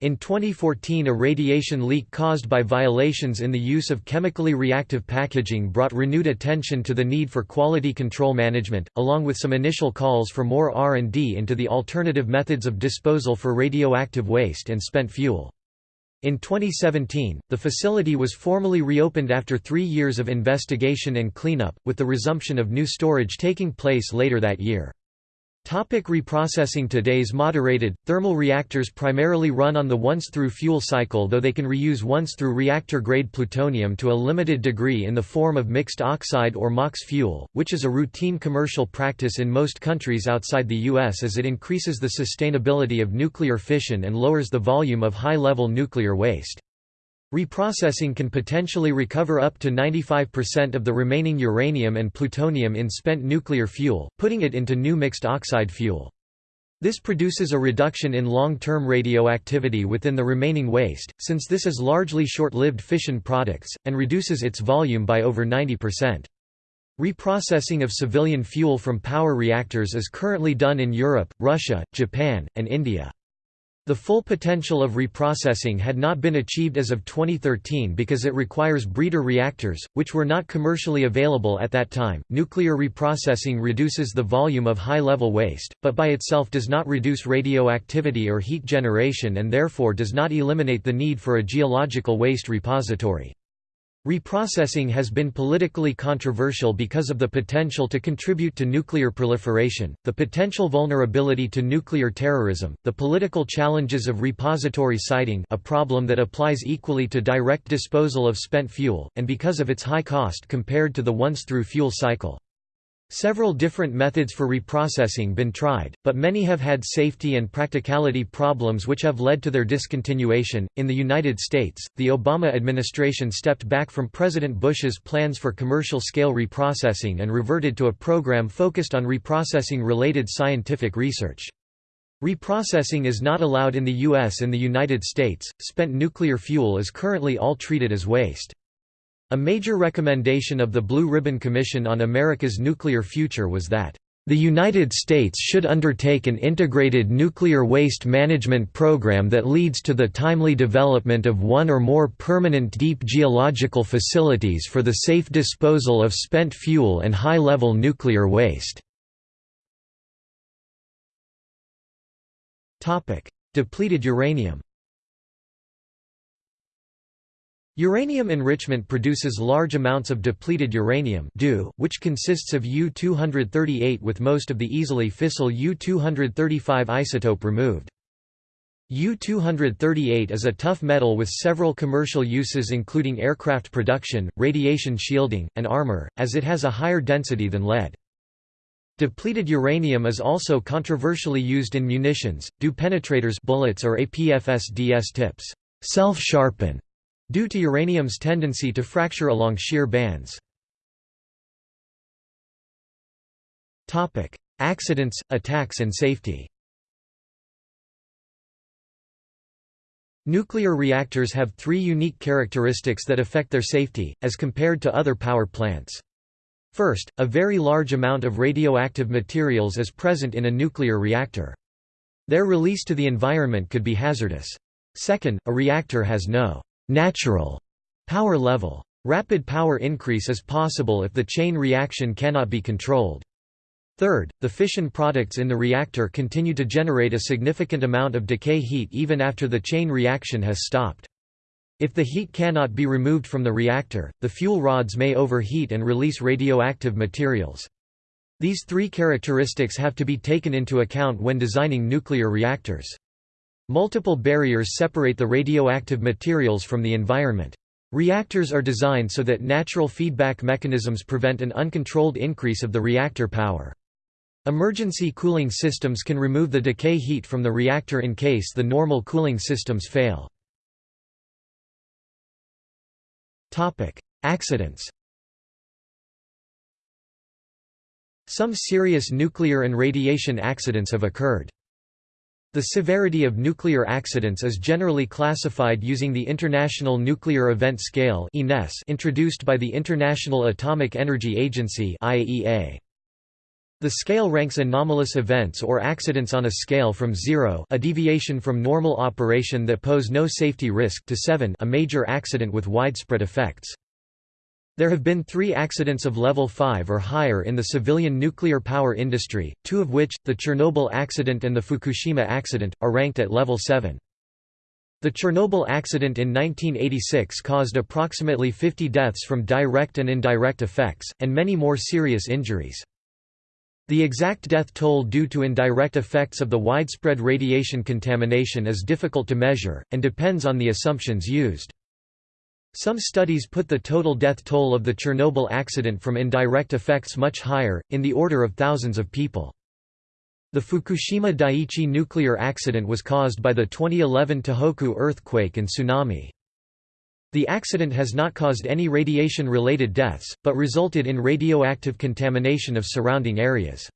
In 2014 a radiation leak caused by violations in the use of chemically reactive packaging brought renewed attention to the need for quality control management, along with some initial calls for more R&D into the alternative methods of disposal for radioactive waste and spent fuel. In 2017, the facility was formally reopened after three years of investigation and cleanup, with the resumption of new storage taking place later that year. Topic reprocessing Today's moderated, thermal reactors primarily run on the once-through fuel cycle though they can reuse once-through reactor-grade plutonium to a limited degree in the form of mixed oxide or MOX fuel, which is a routine commercial practice in most countries outside the U.S. as it increases the sustainability of nuclear fission and lowers the volume of high-level nuclear waste. Reprocessing can potentially recover up to 95% of the remaining uranium and plutonium in spent nuclear fuel, putting it into new mixed oxide fuel. This produces a reduction in long-term radioactivity within the remaining waste, since this is largely short-lived fission products, and reduces its volume by over 90%. Reprocessing of civilian fuel from power reactors is currently done in Europe, Russia, Japan, and India. The full potential of reprocessing had not been achieved as of 2013 because it requires breeder reactors, which were not commercially available at that time. Nuclear reprocessing reduces the volume of high level waste, but by itself does not reduce radioactivity or heat generation and therefore does not eliminate the need for a geological waste repository. Reprocessing has been politically controversial because of the potential to contribute to nuclear proliferation, the potential vulnerability to nuclear terrorism, the political challenges of repository siting a problem that applies equally to direct disposal of spent fuel, and because of its high cost compared to the once-through fuel cycle. Several different methods for reprocessing been tried, but many have had safety and practicality problems which have led to their discontinuation. In the United States, the Obama administration stepped back from President Bush's plans for commercial scale reprocessing and reverted to a program focused on reprocessing related scientific research. Reprocessing is not allowed in the U.S. In the United States, spent nuclear fuel is currently all treated as waste. A major recommendation of the Blue Ribbon Commission on America's Nuclear Future was that the United States should undertake an integrated nuclear waste management program that leads to the timely development of one or more permanent deep geological facilities for the safe disposal of spent fuel and high-level nuclear waste. Depleted uranium Uranium enrichment produces large amounts of depleted uranium which consists of U-238 with most of the easily fissile U-235 isotope removed. U-238 is a tough metal with several commercial uses including aircraft production, radiation shielding, and armor, as it has a higher density than lead. Depleted uranium is also controversially used in munitions, do penetrators bullets or APFS-DS tips self-sharpen due to uranium's tendency to fracture along shear bands. Accidents, attacks and safety Nuclear reactors have three unique characteristics that affect their safety, as compared to other power plants. First, a very large amount of radioactive materials is present in a nuclear reactor. Their release to the environment could be hazardous. Second, a reactor has no natural power level. Rapid power increase is possible if the chain reaction cannot be controlled. Third, the fission products in the reactor continue to generate a significant amount of decay heat even after the chain reaction has stopped. If the heat cannot be removed from the reactor, the fuel rods may overheat and release radioactive materials. These three characteristics have to be taken into account when designing nuclear reactors. Multiple barriers separate the radioactive materials from the environment. Reactors are designed so that natural feedback mechanisms prevent an uncontrolled increase of the reactor power. Emergency cooling systems can remove the decay heat from the reactor in case the normal cooling systems fail. Accidents Some serious nuclear and radiation accidents have occurred. The severity of nuclear accidents is generally classified using the International Nuclear Event Scale introduced by the International Atomic Energy Agency. The scale ranks anomalous events or accidents on a scale from 0 a deviation from normal operation that pose no safety risk to 7 a major accident with widespread effects. There have been three accidents of level 5 or higher in the civilian nuclear power industry, two of which, the Chernobyl accident and the Fukushima accident, are ranked at level 7. The Chernobyl accident in 1986 caused approximately 50 deaths from direct and indirect effects, and many more serious injuries. The exact death toll due to indirect effects of the widespread radiation contamination is difficult to measure, and depends on the assumptions used. Some studies put the total death toll of the Chernobyl accident from indirect effects much higher, in the order of thousands of people. The Fukushima Daiichi nuclear accident was caused by the 2011 Tohoku earthquake and tsunami. The accident has not caused any radiation-related deaths, but resulted in radioactive contamination of surrounding areas.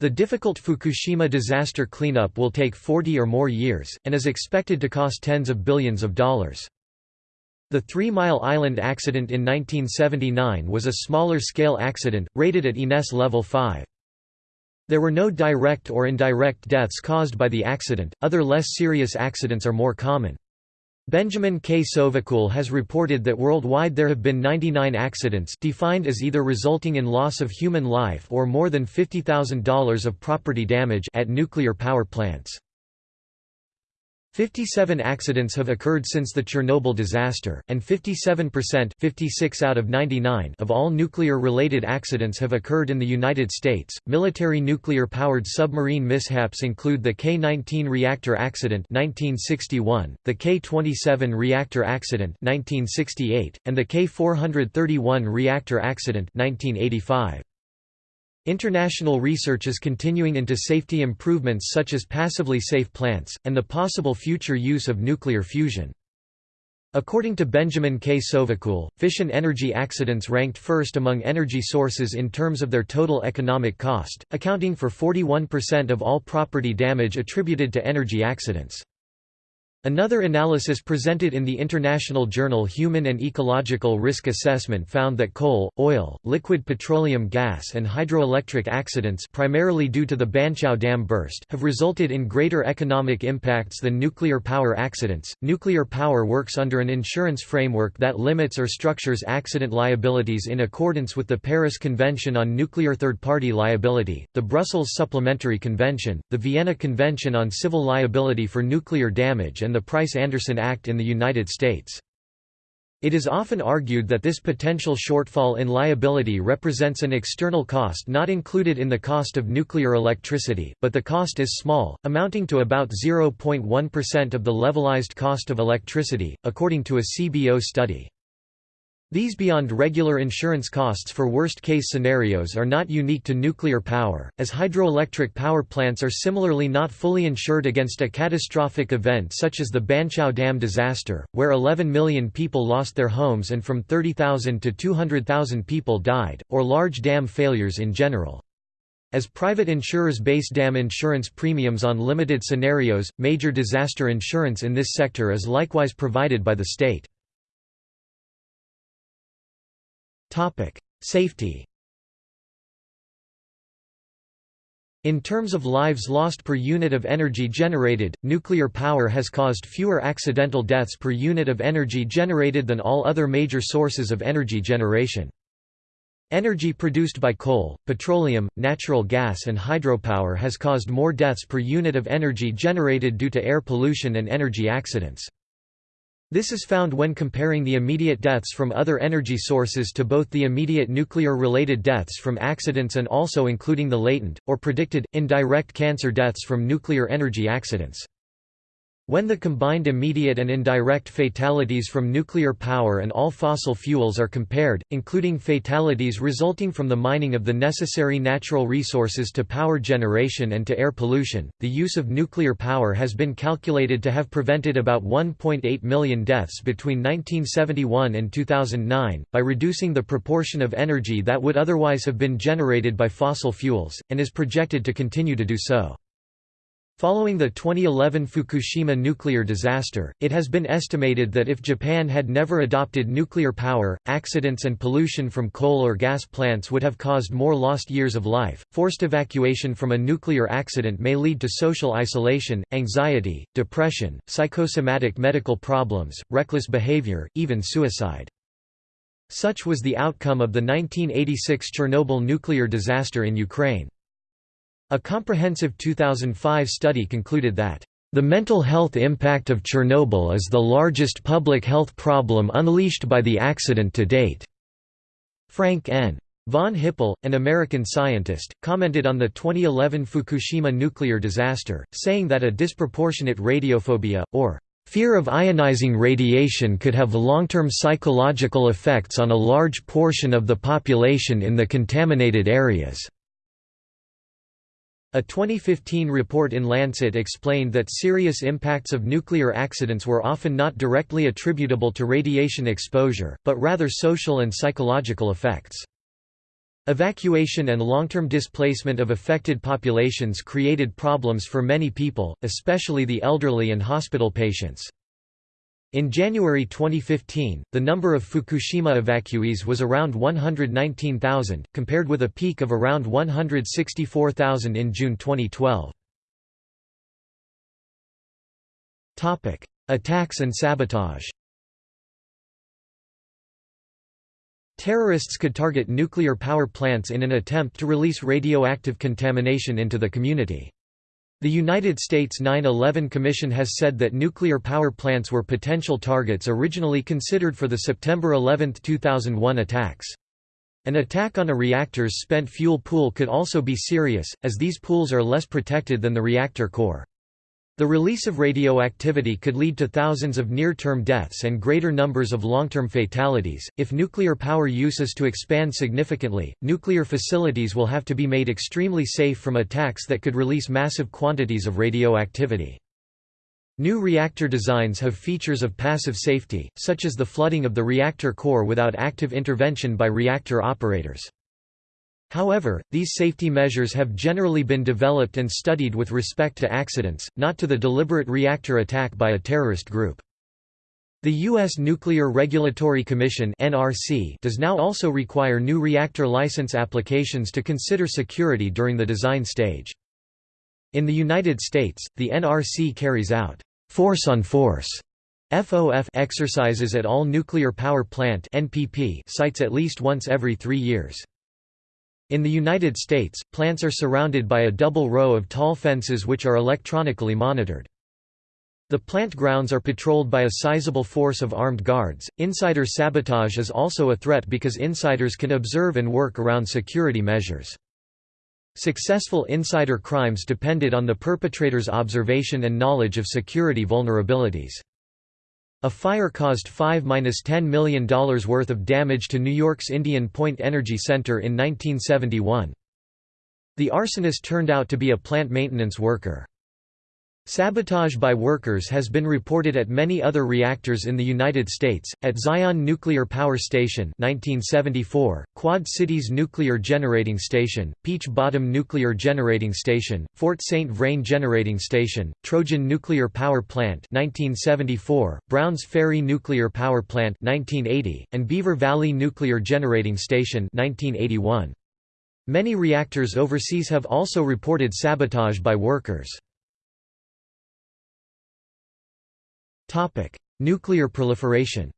The difficult Fukushima disaster cleanup will take 40 or more years, and is expected to cost tens of billions of dollars. The Three Mile Island accident in 1979 was a smaller-scale accident, rated at INES level 5. There were no direct or indirect deaths caused by the accident, other less serious accidents are more common. Benjamin K. Sovacool has reported that worldwide there have been 99 accidents defined as either resulting in loss of human life or more than $50,000 of property damage at nuclear power plants. 57 accidents have occurred since the Chernobyl disaster, and 57% 56 out of, 99 of all nuclear-related accidents have occurred in the United States. Military nuclear-powered submarine mishaps include the K-19 reactor accident 1961, the K-27 reactor accident 1968, and the K-431 reactor accident 1985. International research is continuing into safety improvements such as passively safe plants, and the possible future use of nuclear fusion. According to Benjamin K. Sovacool, fission energy accidents ranked first among energy sources in terms of their total economic cost, accounting for 41% of all property damage attributed to energy accidents. Another analysis presented in the international journal Human and Ecological Risk Assessment found that coal, oil, liquid petroleum gas and hydroelectric accidents primarily due to the Banqiao Dam burst have resulted in greater economic impacts than nuclear power accidents. Nuclear power works under an insurance framework that limits or structures accident liabilities in accordance with the Paris Convention on Nuclear Third-Party Liability, the Brussels Supplementary Convention, the Vienna Convention on Civil Liability for Nuclear Damage and the Price-Anderson Act in the United States. It is often argued that this potential shortfall in liability represents an external cost not included in the cost of nuclear electricity, but the cost is small, amounting to about 0.1% of the levelized cost of electricity, according to a CBO study. These beyond regular insurance costs for worst-case scenarios are not unique to nuclear power, as hydroelectric power plants are similarly not fully insured against a catastrophic event such as the Banqiao Dam disaster, where 11 million people lost their homes and from 30,000 to 200,000 people died, or large dam failures in general. As private insurers base dam insurance premiums on limited scenarios, major disaster insurance in this sector is likewise provided by the state. Topic: Safety. In terms of lives lost per unit of energy generated, nuclear power has caused fewer accidental deaths per unit of energy generated than all other major sources of energy generation. Energy produced by coal, petroleum, natural gas and hydropower has caused more deaths per unit of energy generated due to air pollution and energy accidents. This is found when comparing the immediate deaths from other energy sources to both the immediate nuclear-related deaths from accidents and also including the latent, or predicted, indirect cancer deaths from nuclear energy accidents. When the combined immediate and indirect fatalities from nuclear power and all fossil fuels are compared, including fatalities resulting from the mining of the necessary natural resources to power generation and to air pollution, the use of nuclear power has been calculated to have prevented about 1.8 million deaths between 1971 and 2009, by reducing the proportion of energy that would otherwise have been generated by fossil fuels, and is projected to continue to do so. Following the 2011 Fukushima nuclear disaster, it has been estimated that if Japan had never adopted nuclear power, accidents and pollution from coal or gas plants would have caused more lost years of life. Forced evacuation from a nuclear accident may lead to social isolation, anxiety, depression, psychosomatic medical problems, reckless behavior, even suicide. Such was the outcome of the 1986 Chernobyl nuclear disaster in Ukraine. A comprehensive 2005 study concluded that, "...the mental health impact of Chernobyl is the largest public health problem unleashed by the accident to date." Frank N. Von Hippel, an American scientist, commented on the 2011 Fukushima nuclear disaster, saying that a disproportionate radiophobia, or fear of ionizing radiation could have long-term psychological effects on a large portion of the population in the contaminated areas. A 2015 report in Lancet explained that serious impacts of nuclear accidents were often not directly attributable to radiation exposure, but rather social and psychological effects. Evacuation and long-term displacement of affected populations created problems for many people, especially the elderly and hospital patients. In January 2015, the number of Fukushima evacuees was around 119,000, compared with a peak of around 164,000 in June 2012. Topic: Attacks and sabotage Terrorists could target nuclear power plants in an attempt to release radioactive contamination into the community. The United States 9-11 Commission has said that nuclear power plants were potential targets originally considered for the September 11, 2001 attacks. An attack on a reactor's spent fuel pool could also be serious, as these pools are less protected than the reactor core. The release of radioactivity could lead to thousands of near-term deaths and greater numbers of long-term fatalities. If nuclear power use is to expand significantly, nuclear facilities will have to be made extremely safe from attacks that could release massive quantities of radioactivity. New reactor designs have features of passive safety, such as the flooding of the reactor core without active intervention by reactor operators. However, these safety measures have generally been developed and studied with respect to accidents, not to the deliberate reactor attack by a terrorist group. The U.S. Nuclear Regulatory Commission does now also require new reactor license applications to consider security during the design stage. In the United States, the NRC carries out force-on-force FOF exercises at all nuclear power plant NPP sites at least once every three years. In the United States, plants are surrounded by a double row of tall fences which are electronically monitored. The plant grounds are patrolled by a sizable force of armed guards. Insider sabotage is also a threat because insiders can observe and work around security measures. Successful insider crimes depended on the perpetrator's observation and knowledge of security vulnerabilities. A fire caused $5–10 million worth of damage to New York's Indian Point Energy Center in 1971. The arsonist turned out to be a plant maintenance worker. Sabotage by workers has been reported at many other reactors in the United States, at Zion Nuclear Power Station 1974, Quad Cities Nuclear Generating Station, Peach Bottom Nuclear Generating Station, Fort St. Vrain Generating Station, Trojan Nuclear Power Plant 1974, Browns Ferry Nuclear Power Plant 1980, and Beaver Valley Nuclear Generating Station 1981. Many reactors overseas have also reported sabotage by workers. Topic: Nuclear proliferation.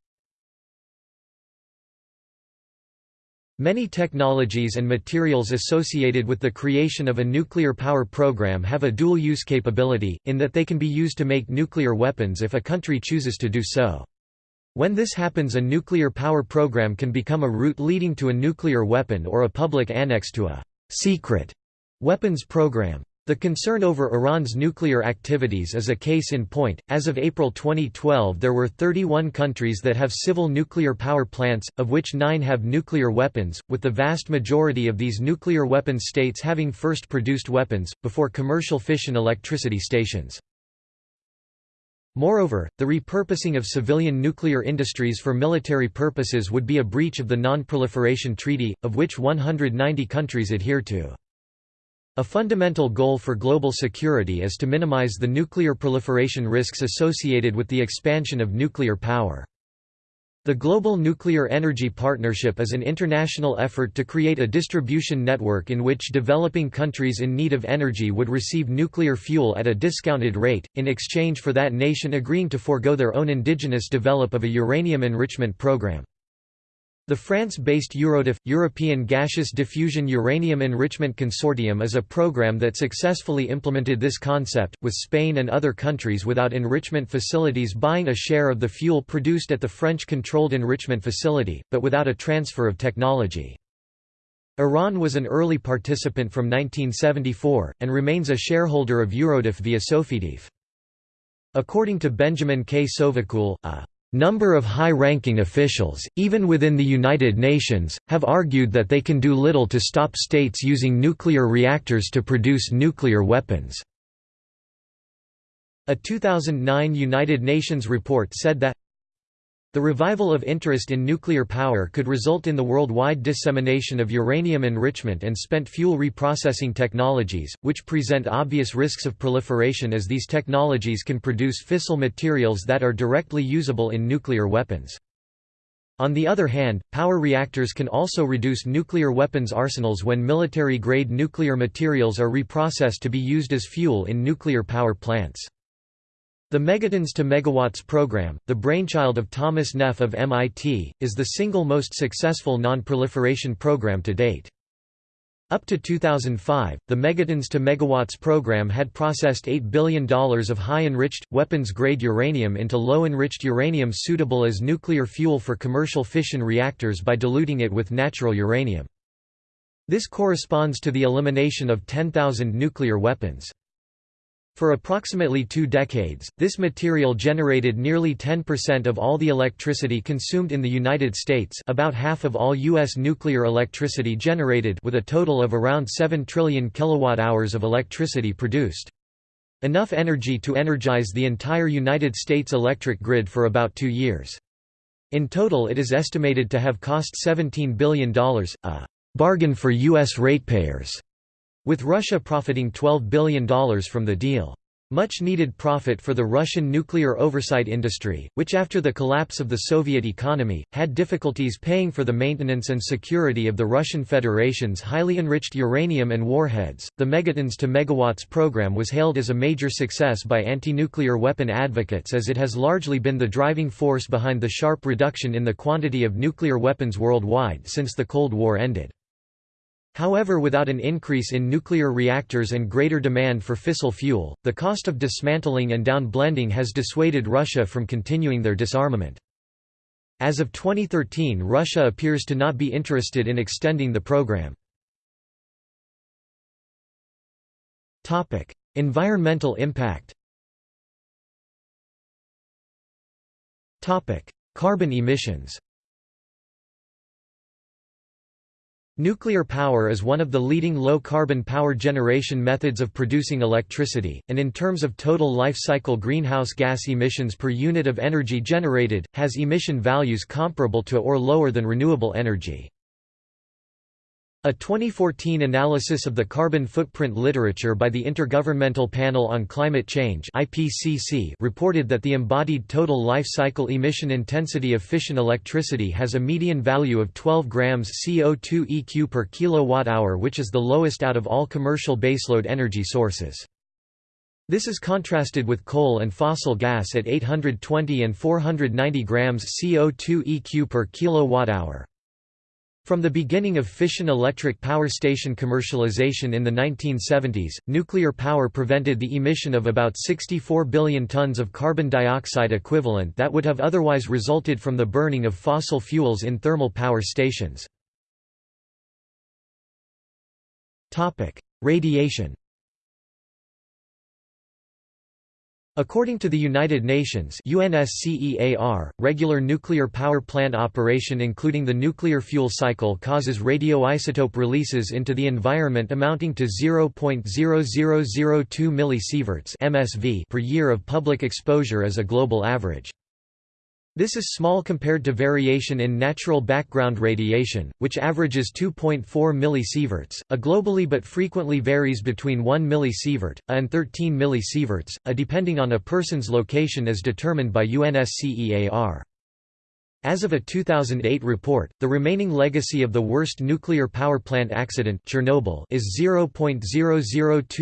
Many technologies and materials associated with the creation of a nuclear power program have a dual-use capability, in that they can be used to make nuclear weapons if a country chooses to do so. When this happens a nuclear power program can become a route leading to a nuclear weapon or a public annex to a «secret» weapons program. The concern over Iran's nuclear activities is a case in point. As of April 2012, there were 31 countries that have civil nuclear power plants, of which nine have nuclear weapons, with the vast majority of these nuclear weapons states having first produced weapons, before commercial fission electricity stations. Moreover, the repurposing of civilian nuclear industries for military purposes would be a breach of the Non-Proliferation Treaty, of which 190 countries adhere to. A fundamental goal for global security is to minimize the nuclear proliferation risks associated with the expansion of nuclear power. The Global Nuclear Energy Partnership is an international effort to create a distribution network in which developing countries in need of energy would receive nuclear fuel at a discounted rate, in exchange for that nation agreeing to forego their own indigenous develop of a uranium enrichment program. The France-based Eurodif, European Gaseous Diffusion Uranium Enrichment Consortium is a program that successfully implemented this concept, with Spain and other countries without enrichment facilities buying a share of the fuel produced at the French-controlled enrichment facility, but without a transfer of technology. Iran was an early participant from 1974, and remains a shareholder of Eurodif via Sofidif. According to Benjamin K. Sovacool, a Number of high-ranking officials, even within the United Nations, have argued that they can do little to stop states using nuclear reactors to produce nuclear weapons. A 2009 United Nations report said that the revival of interest in nuclear power could result in the worldwide dissemination of uranium enrichment and spent fuel reprocessing technologies, which present obvious risks of proliferation as these technologies can produce fissile materials that are directly usable in nuclear weapons. On the other hand, power reactors can also reduce nuclear weapons arsenals when military-grade nuclear materials are reprocessed to be used as fuel in nuclear power plants. The Megatons to Megawatts program, the brainchild of Thomas Neff of MIT, is the single most successful non-proliferation program to date. Up to 2005, the Megatons to Megawatts program had processed $8 billion of high-enriched, weapons-grade uranium into low-enriched uranium suitable as nuclear fuel for commercial fission reactors by diluting it with natural uranium. This corresponds to the elimination of 10,000 nuclear weapons. For approximately two decades, this material generated nearly 10% of all the electricity consumed in the United States about half of all U.S. nuclear electricity generated with a total of around 7 trillion kilowatt-hours of electricity produced. Enough energy to energize the entire United States electric grid for about two years. In total it is estimated to have cost $17 billion, a «bargain for U.S. ratepayers» with Russia profiting $12 billion from the deal. Much needed profit for the Russian nuclear oversight industry, which after the collapse of the Soviet economy, had difficulties paying for the maintenance and security of the Russian Federation's highly enriched uranium and warheads. The Megatons to Megawatts program was hailed as a major success by anti-nuclear weapon advocates as it has largely been the driving force behind the sharp reduction in the quantity of nuclear weapons worldwide since the Cold War ended. However without an increase in nuclear reactors and greater demand for fissile fuel, the cost of dismantling and down-blending has dissuaded Russia from continuing their disarmament. As of 2013 Russia appears to not be interested in extending the program. environmental impact Carbon emissions Nuclear power is one of the leading low-carbon power generation methods of producing electricity, and in terms of total life cycle greenhouse gas emissions per unit of energy generated, has emission values comparable to or lower than renewable energy. A 2014 analysis of the carbon footprint literature by the Intergovernmental Panel on Climate Change (IPCC) reported that the embodied total life cycle emission intensity of fission electricity has a median value of 12 grams CO2 eq per kilowatt-hour which is the lowest out of all commercial baseload energy sources. This is contrasted with coal and fossil gas at 820 and 490 grams CO2 eq per kilowatt-hour. From the beginning of fission electric power station commercialization in the 1970s, nuclear power prevented the emission of about 64 billion tons of carbon dioxide equivalent that would have otherwise resulted from the burning of fossil fuels in thermal power stations. Radiation According to the United Nations UNSCEAR, regular nuclear power plant operation including the nuclear fuel cycle causes radioisotope releases into the environment amounting to 0.0002 millisieverts MSV per year of public exposure as a global average. This is small compared to variation in natural background radiation, which averages 2.4 millisieverts, a globally but frequently varies between 1 millisievert, a and 13 millisieverts, a depending on a person's location as determined by UNSCEAR. As of a 2008 report, the remaining legacy of the worst nuclear power plant accident Chernobyl is 0.002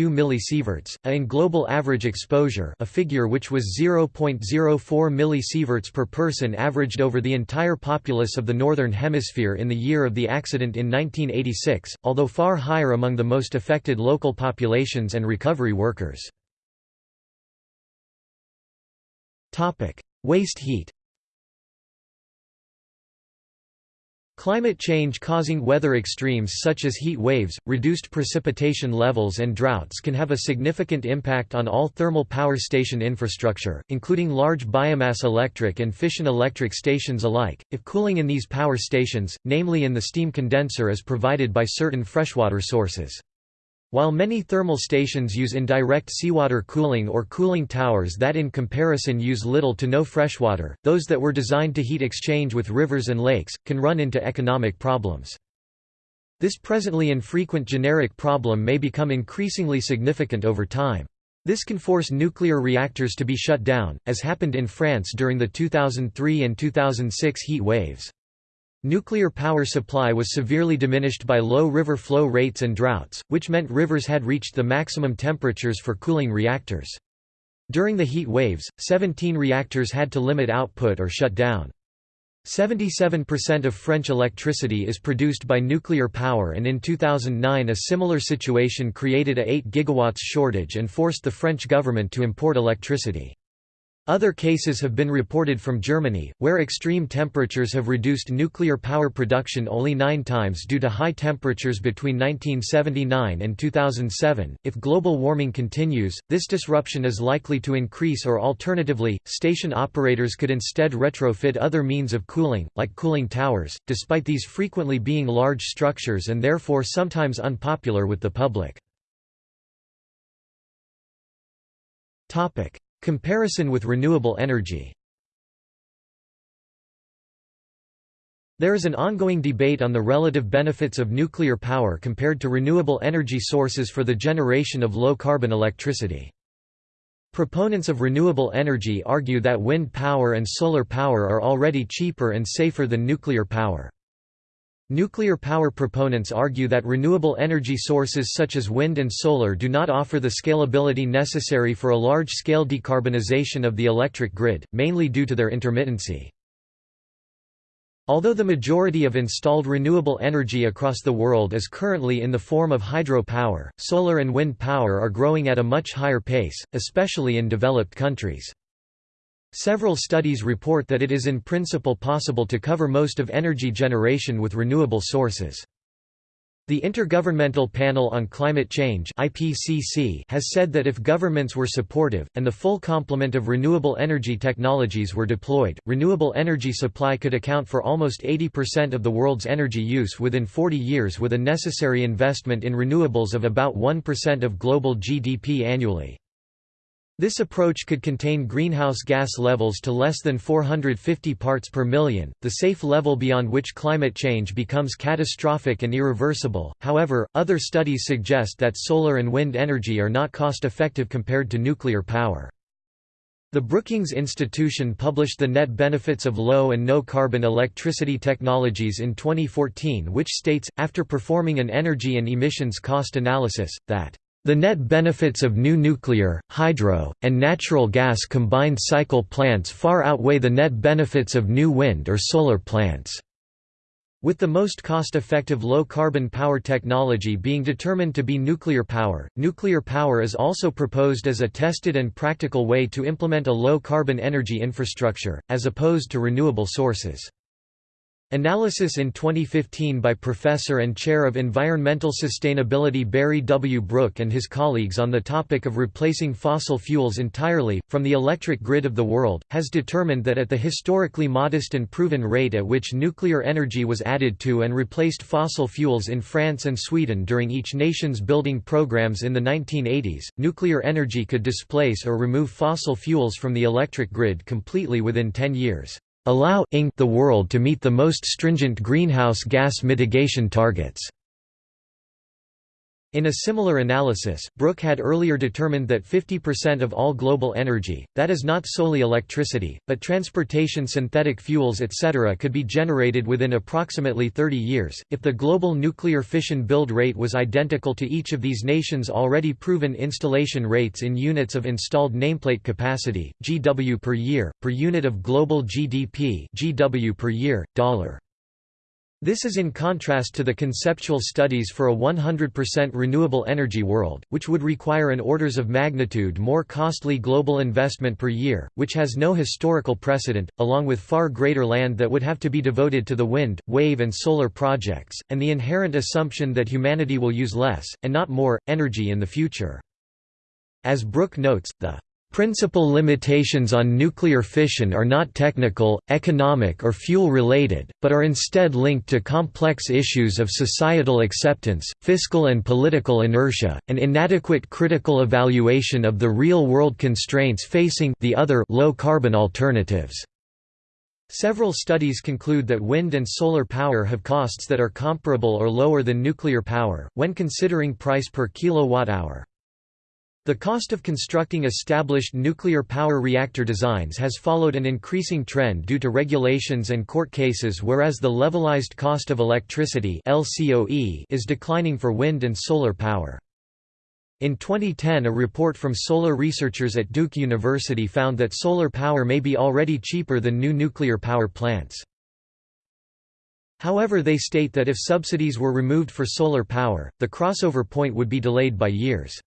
millisieverts, a in global average exposure a figure which was 0.04 millisieverts per person averaged over the entire populace of the Northern Hemisphere in the year of the accident in 1986, although far higher among the most affected local populations and recovery workers. Waste heat Climate change causing weather extremes such as heat waves, reduced precipitation levels and droughts can have a significant impact on all thermal power station infrastructure, including large biomass electric and fission electric stations alike, if cooling in these power stations, namely in the steam condenser is provided by certain freshwater sources. While many thermal stations use indirect seawater cooling or cooling towers that in comparison use little to no freshwater, those that were designed to heat exchange with rivers and lakes, can run into economic problems. This presently infrequent generic problem may become increasingly significant over time. This can force nuclear reactors to be shut down, as happened in France during the 2003 and 2006 heat waves. Nuclear power supply was severely diminished by low river flow rates and droughts, which meant rivers had reached the maximum temperatures for cooling reactors. During the heat waves, 17 reactors had to limit output or shut down. 77% of French electricity is produced by nuclear power and in 2009 a similar situation created a 8 gigawatts shortage and forced the French government to import electricity. Other cases have been reported from Germany, where extreme temperatures have reduced nuclear power production only nine times due to high temperatures between 1979 and 2007. If global warming continues, this disruption is likely to increase, or alternatively, station operators could instead retrofit other means of cooling, like cooling towers, despite these frequently being large structures and therefore sometimes unpopular with the public. Comparison with renewable energy There is an ongoing debate on the relative benefits of nuclear power compared to renewable energy sources for the generation of low-carbon electricity. Proponents of renewable energy argue that wind power and solar power are already cheaper and safer than nuclear power. Nuclear power proponents argue that renewable energy sources such as wind and solar do not offer the scalability necessary for a large-scale decarbonization of the electric grid, mainly due to their intermittency. Although the majority of installed renewable energy across the world is currently in the form of hydropower, solar and wind power are growing at a much higher pace, especially in developed countries. Several studies report that it is in principle possible to cover most of energy generation with renewable sources. The Intergovernmental Panel on Climate Change (IPCC) has said that if governments were supportive and the full complement of renewable energy technologies were deployed, renewable energy supply could account for almost 80% of the world's energy use within 40 years with a necessary investment in renewables of about 1% of global GDP annually. This approach could contain greenhouse gas levels to less than 450 parts per million, the safe level beyond which climate change becomes catastrophic and irreversible. However, other studies suggest that solar and wind energy are not cost effective compared to nuclear power. The Brookings Institution published the net benefits of low and no carbon electricity technologies in 2014 which states, after performing an energy and emissions cost analysis, that the net benefits of new nuclear, hydro, and natural gas combined cycle plants far outweigh the net benefits of new wind or solar plants. With the most cost-effective low-carbon power technology being determined to be nuclear power, nuclear power is also proposed as a tested and practical way to implement a low-carbon energy infrastructure, as opposed to renewable sources. Analysis in 2015 by Professor and Chair of Environmental Sustainability Barry W. Brook and his colleagues on the topic of replacing fossil fuels entirely, from the electric grid of the world, has determined that at the historically modest and proven rate at which nuclear energy was added to and replaced fossil fuels in France and Sweden during each nation's building programs in the 1980s, nuclear energy could displace or remove fossil fuels from the electric grid completely within 10 years allow the world to meet the most stringent greenhouse gas mitigation targets. In a similar analysis, Brook had earlier determined that 50% of all global energy, that is not solely electricity, but transportation synthetic fuels etc. could be generated within approximately 30 years, if the global nuclear fission build rate was identical to each of these nations' already proven installation rates in units of installed nameplate capacity, GW per year, per unit of global GDP GW per year, dollar. This is in contrast to the conceptual studies for a 100% renewable energy world, which would require an orders of magnitude more costly global investment per year, which has no historical precedent, along with far greater land that would have to be devoted to the wind, wave and solar projects, and the inherent assumption that humanity will use less, and not more, energy in the future. As Brook notes, the Principal limitations on nuclear fission are not technical, economic or fuel-related, but are instead linked to complex issues of societal acceptance, fiscal and political inertia, and inadequate critical evaluation of the real-world constraints facing the other low-carbon alternatives. Several studies conclude that wind and solar power have costs that are comparable or lower than nuclear power, when considering price per kilowatt-hour. The cost of constructing established nuclear power reactor designs has followed an increasing trend due to regulations and court cases whereas the levelized cost of electricity LCOE is declining for wind and solar power. In 2010 a report from solar researchers at Duke University found that solar power may be already cheaper than new nuclear power plants. However they state that if subsidies were removed for solar power, the crossover point would be delayed by years.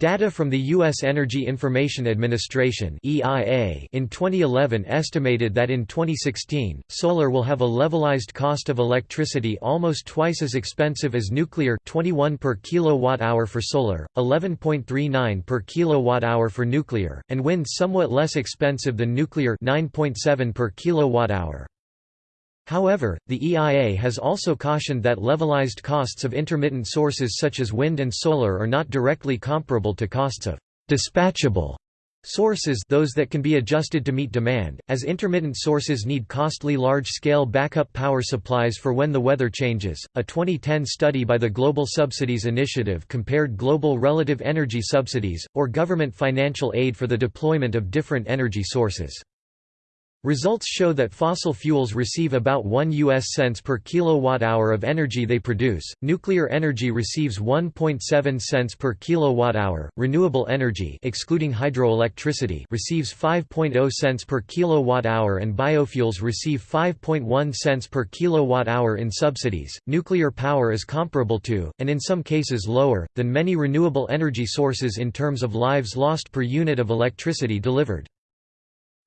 Data from the U.S. Energy Information Administration in 2011 estimated that in 2016, solar will have a levelized cost of electricity almost twice as expensive as nuclear 21 per kilowatt-hour for solar, 11.39 per kilowatt-hour for nuclear, and wind somewhat less expensive than nuclear 9.7 per kilowatt-hour. However, the EIA has also cautioned that levelized costs of intermittent sources such as wind and solar are not directly comparable to costs of dispatchable sources those that can be adjusted to meet demand, as intermittent sources need costly large-scale backup power supplies for when the weather changes. A 2010 study by the Global Subsidies Initiative compared global relative energy subsidies, or government financial aid for the deployment of different energy sources. Results show that fossil fuels receive about 1 US cents per kilowatt-hour of energy they produce. Nuclear energy receives 1.7 cents per kilowatt-hour. Renewable energy, excluding hydroelectricity, receives 5.0 cents per kilowatt-hour and biofuels receive 5.1 cents per kilowatt-hour in subsidies. Nuclear power is comparable to and in some cases lower than many renewable energy sources in terms of lives lost per unit of electricity delivered.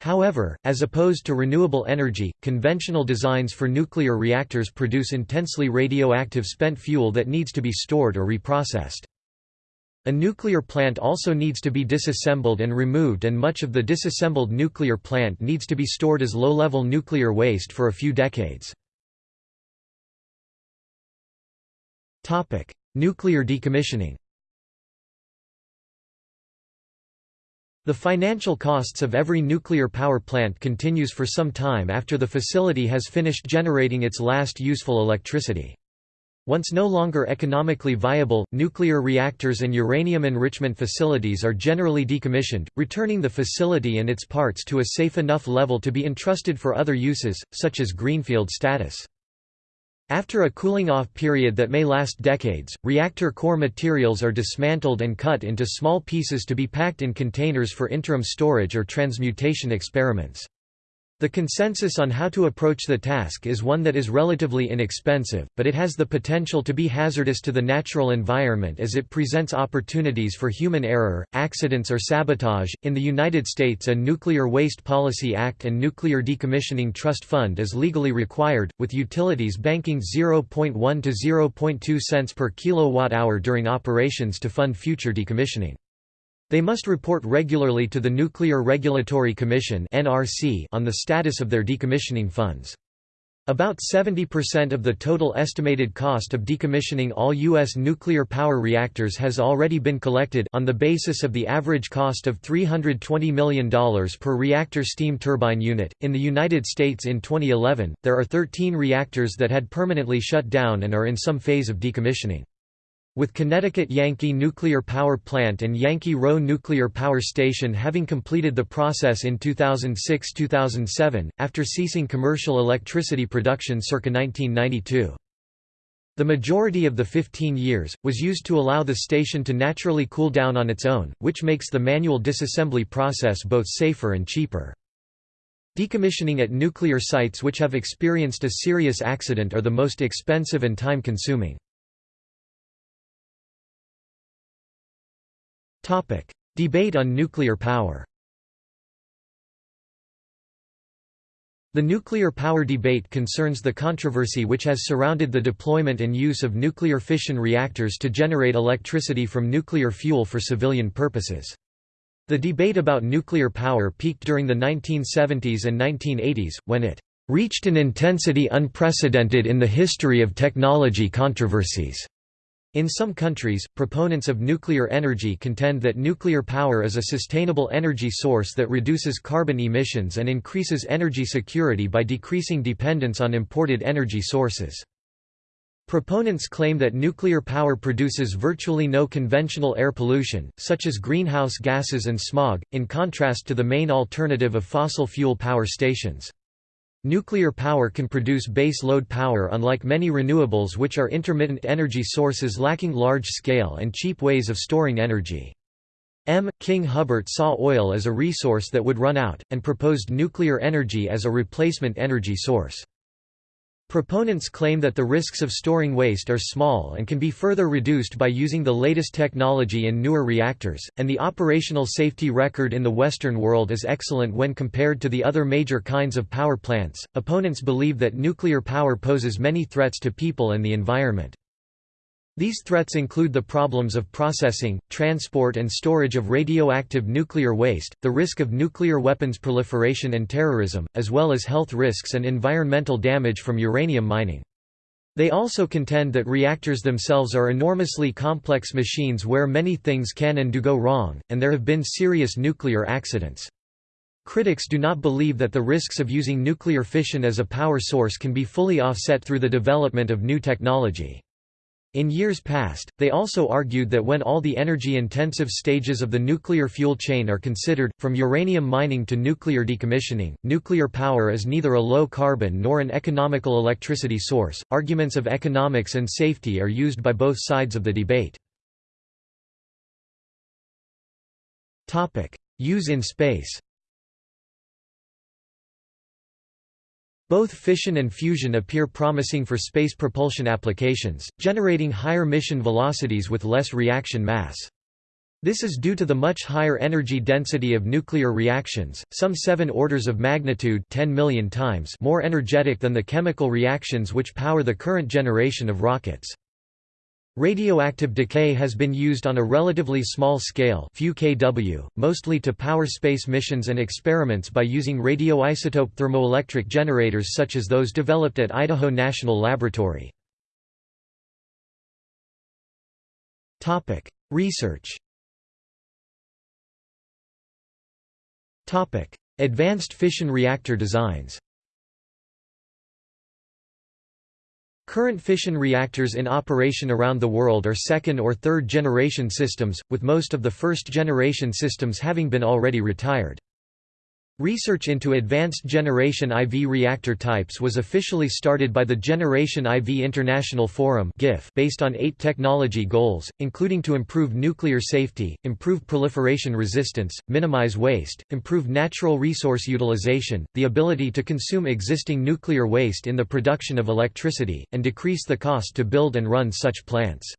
However, as opposed to renewable energy, conventional designs for nuclear reactors produce intensely radioactive spent fuel that needs to be stored or reprocessed. A nuclear plant also needs to be disassembled and removed and much of the disassembled nuclear plant needs to be stored as low-level nuclear waste for a few decades. Nuclear decommissioning The financial costs of every nuclear power plant continues for some time after the facility has finished generating its last useful electricity. Once no longer economically viable, nuclear reactors and uranium enrichment facilities are generally decommissioned, returning the facility and its parts to a safe enough level to be entrusted for other uses, such as greenfield status. After a cooling-off period that may last decades, reactor core materials are dismantled and cut into small pieces to be packed in containers for interim storage or transmutation experiments. The consensus on how to approach the task is one that is relatively inexpensive, but it has the potential to be hazardous to the natural environment as it presents opportunities for human error, accidents, or sabotage. In the United States, a Nuclear Waste Policy Act and Nuclear Decommissioning Trust Fund is legally required, with utilities banking 0.1 to 0.2 cents per kilowatt hour during operations to fund future decommissioning. They must report regularly to the Nuclear Regulatory Commission on the status of their decommissioning funds. About 70% of the total estimated cost of decommissioning all U.S. nuclear power reactors has already been collected on the basis of the average cost of $320 million per reactor steam turbine unit. In the United States in 2011, there are 13 reactors that had permanently shut down and are in some phase of decommissioning. With Connecticut Yankee Nuclear Power Plant and Yankee Rowe Nuclear Power Station having completed the process in 2006–2007, after ceasing commercial electricity production circa 1992. The majority of the 15 years, was used to allow the station to naturally cool down on its own, which makes the manual disassembly process both safer and cheaper. Decommissioning at nuclear sites which have experienced a serious accident are the most expensive and time-consuming. Debate on nuclear power The nuclear power debate concerns the controversy which has surrounded the deployment and use of nuclear fission reactors to generate electricity from nuclear fuel for civilian purposes. The debate about nuclear power peaked during the 1970s and 1980s, when it reached an intensity unprecedented in the history of technology controversies. In some countries, proponents of nuclear energy contend that nuclear power is a sustainable energy source that reduces carbon emissions and increases energy security by decreasing dependence on imported energy sources. Proponents claim that nuclear power produces virtually no conventional air pollution, such as greenhouse gases and smog, in contrast to the main alternative of fossil fuel power stations. Nuclear power can produce base load power unlike many renewables which are intermittent energy sources lacking large-scale and cheap ways of storing energy. M. King Hubbert saw oil as a resource that would run out, and proposed nuclear energy as a replacement energy source. Proponents claim that the risks of storing waste are small and can be further reduced by using the latest technology in newer reactors, and the operational safety record in the Western world is excellent when compared to the other major kinds of power plants. Opponents believe that nuclear power poses many threats to people and the environment. These threats include the problems of processing, transport and storage of radioactive nuclear waste, the risk of nuclear weapons proliferation and terrorism, as well as health risks and environmental damage from uranium mining. They also contend that reactors themselves are enormously complex machines where many things can and do go wrong, and there have been serious nuclear accidents. Critics do not believe that the risks of using nuclear fission as a power source can be fully offset through the development of new technology. In years past, they also argued that when all the energy-intensive stages of the nuclear fuel chain are considered, from uranium mining to nuclear decommissioning, nuclear power is neither a low-carbon nor an economical electricity source. Arguments of economics and safety are used by both sides of the debate. Topic: Use in space. Both fission and fusion appear promising for space propulsion applications, generating higher mission velocities with less reaction mass. This is due to the much higher energy density of nuclear reactions, some 7 orders of magnitude 10 million times more energetic than the chemical reactions which power the current generation of rockets. Radioactive decay has been used on a relatively small scale few kW, mostly to power space missions and experiments by using radioisotope thermoelectric generators such as those developed at Idaho National Laboratory. Research Advanced fission reactor designs Current fission reactors in operation around the world are second or third generation systems, with most of the first generation systems having been already retired. Research into advanced generation IV reactor types was officially started by the Generation IV International Forum based on eight technology goals, including to improve nuclear safety, improve proliferation resistance, minimize waste, improve natural resource utilization, the ability to consume existing nuclear waste in the production of electricity, and decrease the cost to build and run such plants.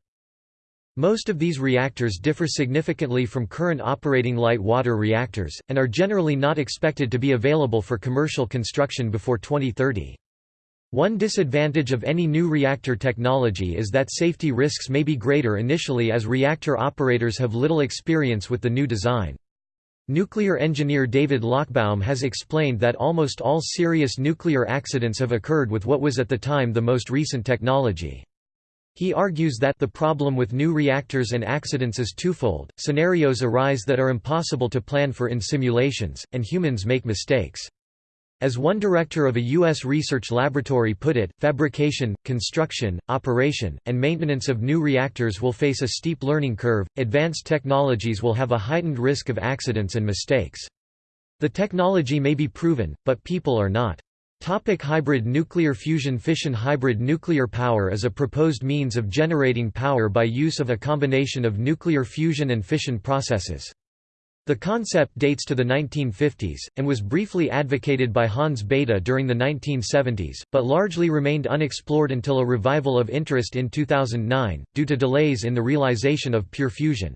Most of these reactors differ significantly from current operating light water reactors, and are generally not expected to be available for commercial construction before 2030. One disadvantage of any new reactor technology is that safety risks may be greater initially as reactor operators have little experience with the new design. Nuclear engineer David Lochbaum has explained that almost all serious nuclear accidents have occurred with what was at the time the most recent technology. He argues that the problem with new reactors and accidents is twofold, scenarios arise that are impossible to plan for in simulations, and humans make mistakes. As one director of a U.S. research laboratory put it, fabrication, construction, operation, and maintenance of new reactors will face a steep learning curve, advanced technologies will have a heightened risk of accidents and mistakes. The technology may be proven, but people are not. Topic hybrid nuclear fusion Fission Hybrid nuclear power is a proposed means of generating power by use of a combination of nuclear fusion and fission processes. The concept dates to the 1950s, and was briefly advocated by Hans Bethe during the 1970s, but largely remained unexplored until a revival of interest in 2009, due to delays in the realization of pure fusion.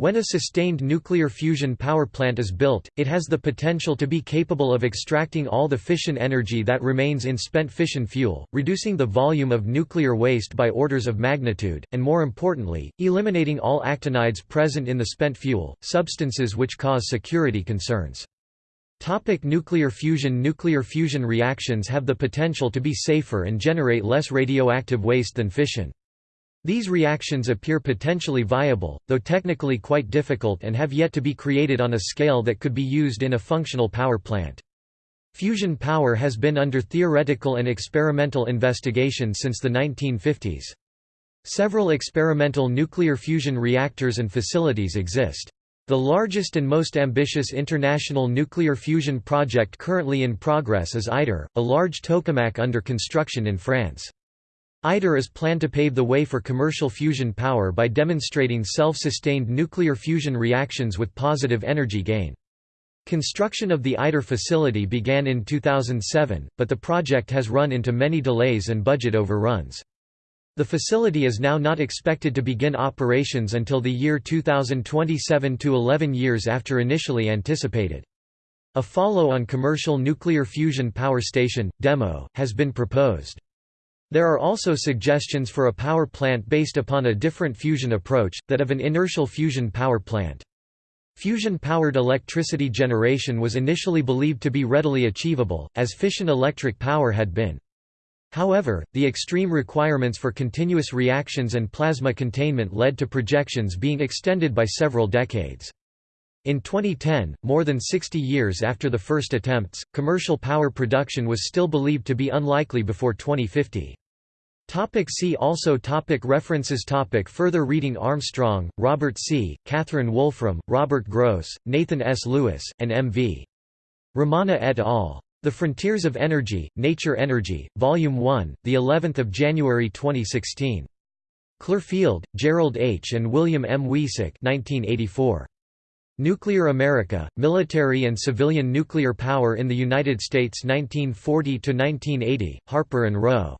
When a sustained nuclear fusion power plant is built, it has the potential to be capable of extracting all the fission energy that remains in spent fission fuel, reducing the volume of nuclear waste by orders of magnitude, and more importantly, eliminating all actinides present in the spent fuel, substances which cause security concerns. Topic nuclear fusion Nuclear fusion reactions have the potential to be safer and generate less radioactive waste than fission. These reactions appear potentially viable, though technically quite difficult and have yet to be created on a scale that could be used in a functional power plant. Fusion power has been under theoretical and experimental investigation since the 1950s. Several experimental nuclear fusion reactors and facilities exist. The largest and most ambitious international nuclear fusion project currently in progress is ITER, a large tokamak under construction in France. ITER is planned to pave the way for commercial fusion power by demonstrating self-sustained nuclear fusion reactions with positive energy gain. Construction of the ITER facility began in 2007, but the project has run into many delays and budget overruns. The facility is now not expected to begin operations until the year 2027 to 11 years after initially anticipated. A follow-on commercial nuclear fusion power station, DEMO, has been proposed. There are also suggestions for a power plant based upon a different fusion approach, that of an inertial fusion power plant. Fusion-powered electricity generation was initially believed to be readily achievable, as fission electric power had been. However, the extreme requirements for continuous reactions and plasma containment led to projections being extended by several decades. In 2010, more than 60 years after the first attempts, commercial power production was still believed to be unlikely before 2050. Topic see also topic References topic Further reading Armstrong, Robert C., Katherine Wolfram, Robert Gross, Nathan S. Lewis, and M. V. Ramana et al. The Frontiers of Energy, Nature Energy, Volume 1, the 11th of January 2016. Clarfield, Gerald H. and William M. Wiecek 1984. Nuclear America, Military and Civilian Nuclear Power in the United States 1940–1980, Harper and Row.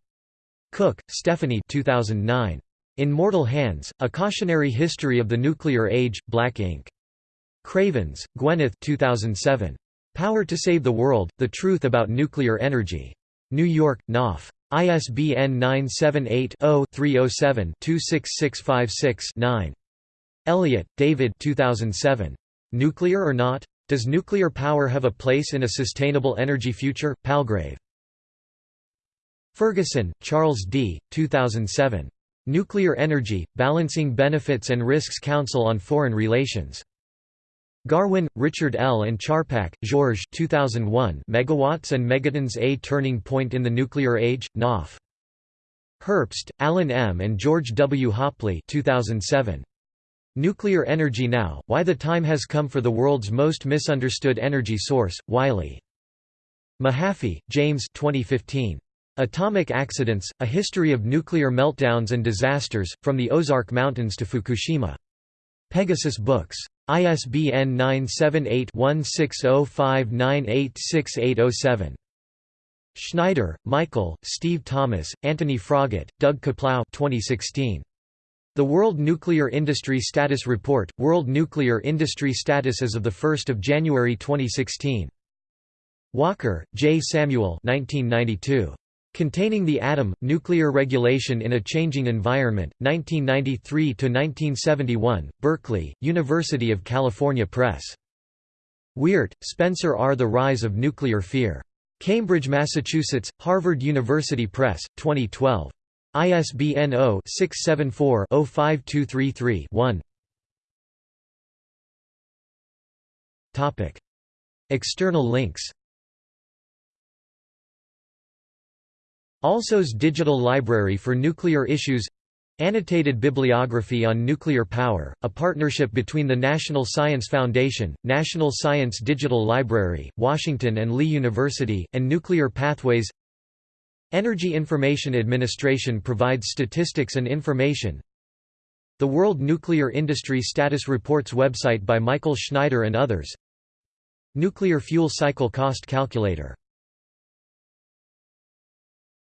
Cook, Stephanie 2009. In Mortal Hands, A Cautionary History of the Nuclear Age, Black Ink. Cravens, Gwyneth 2007. Power to Save the World, The Truth About Nuclear Energy. New York, Knopf. ISBN 978 0 307 26656 9. Elliott, David 2007. Nuclear or not? Does nuclear power have a place in a sustainable energy future? Palgrave. Ferguson, Charles D., 2007. Nuclear Energy, Balancing Benefits and Risks Council on Foreign Relations. Garwin, Richard L. and Charpak, Georges 2001 Megawatts and Megatons A Turning Point in the Nuclear Age, Knopf. Herbst, Alan M. and George W. Hopley 2007. Nuclear Energy Now, Why the Time Has Come for the World's Most Misunderstood Energy Source, Wiley. Mahaffey, James 2015. Atomic Accidents, A History of Nuclear Meltdowns and Disasters, From the Ozark Mountains to Fukushima. Pegasus Books. ISBN 978-1605986807. Schneider, Mycle, Steve Thomas, Anthony Froggatt, Doug Kaplow 2016. The World Nuclear Industry Status Report, World Nuclear Industry Status as of 1 January 2016. Walker, J. Samuel 1992. Containing the Atom, Nuclear Regulation in a Changing Environment, 1993–1971, Berkeley, University of California Press. Weart, Spencer R. The Rise of Nuclear Fear. Cambridge, Massachusetts, Harvard University Press, 2012. ISBN 0-674-05233-1 External links. ALSOS Digital Library for Nuclear Issues. Annotated Bibliography on Nuclear Power, a partnership between the National Science Foundation, National Science Digital Library, Washington and Lee University, and Nuclear Pathways Energy Information Administration provides statistics and information. The World Nuclear Industry Status Reports website by Mycle Schneider and others. Nuclear Fuel Cycle Cost Calculator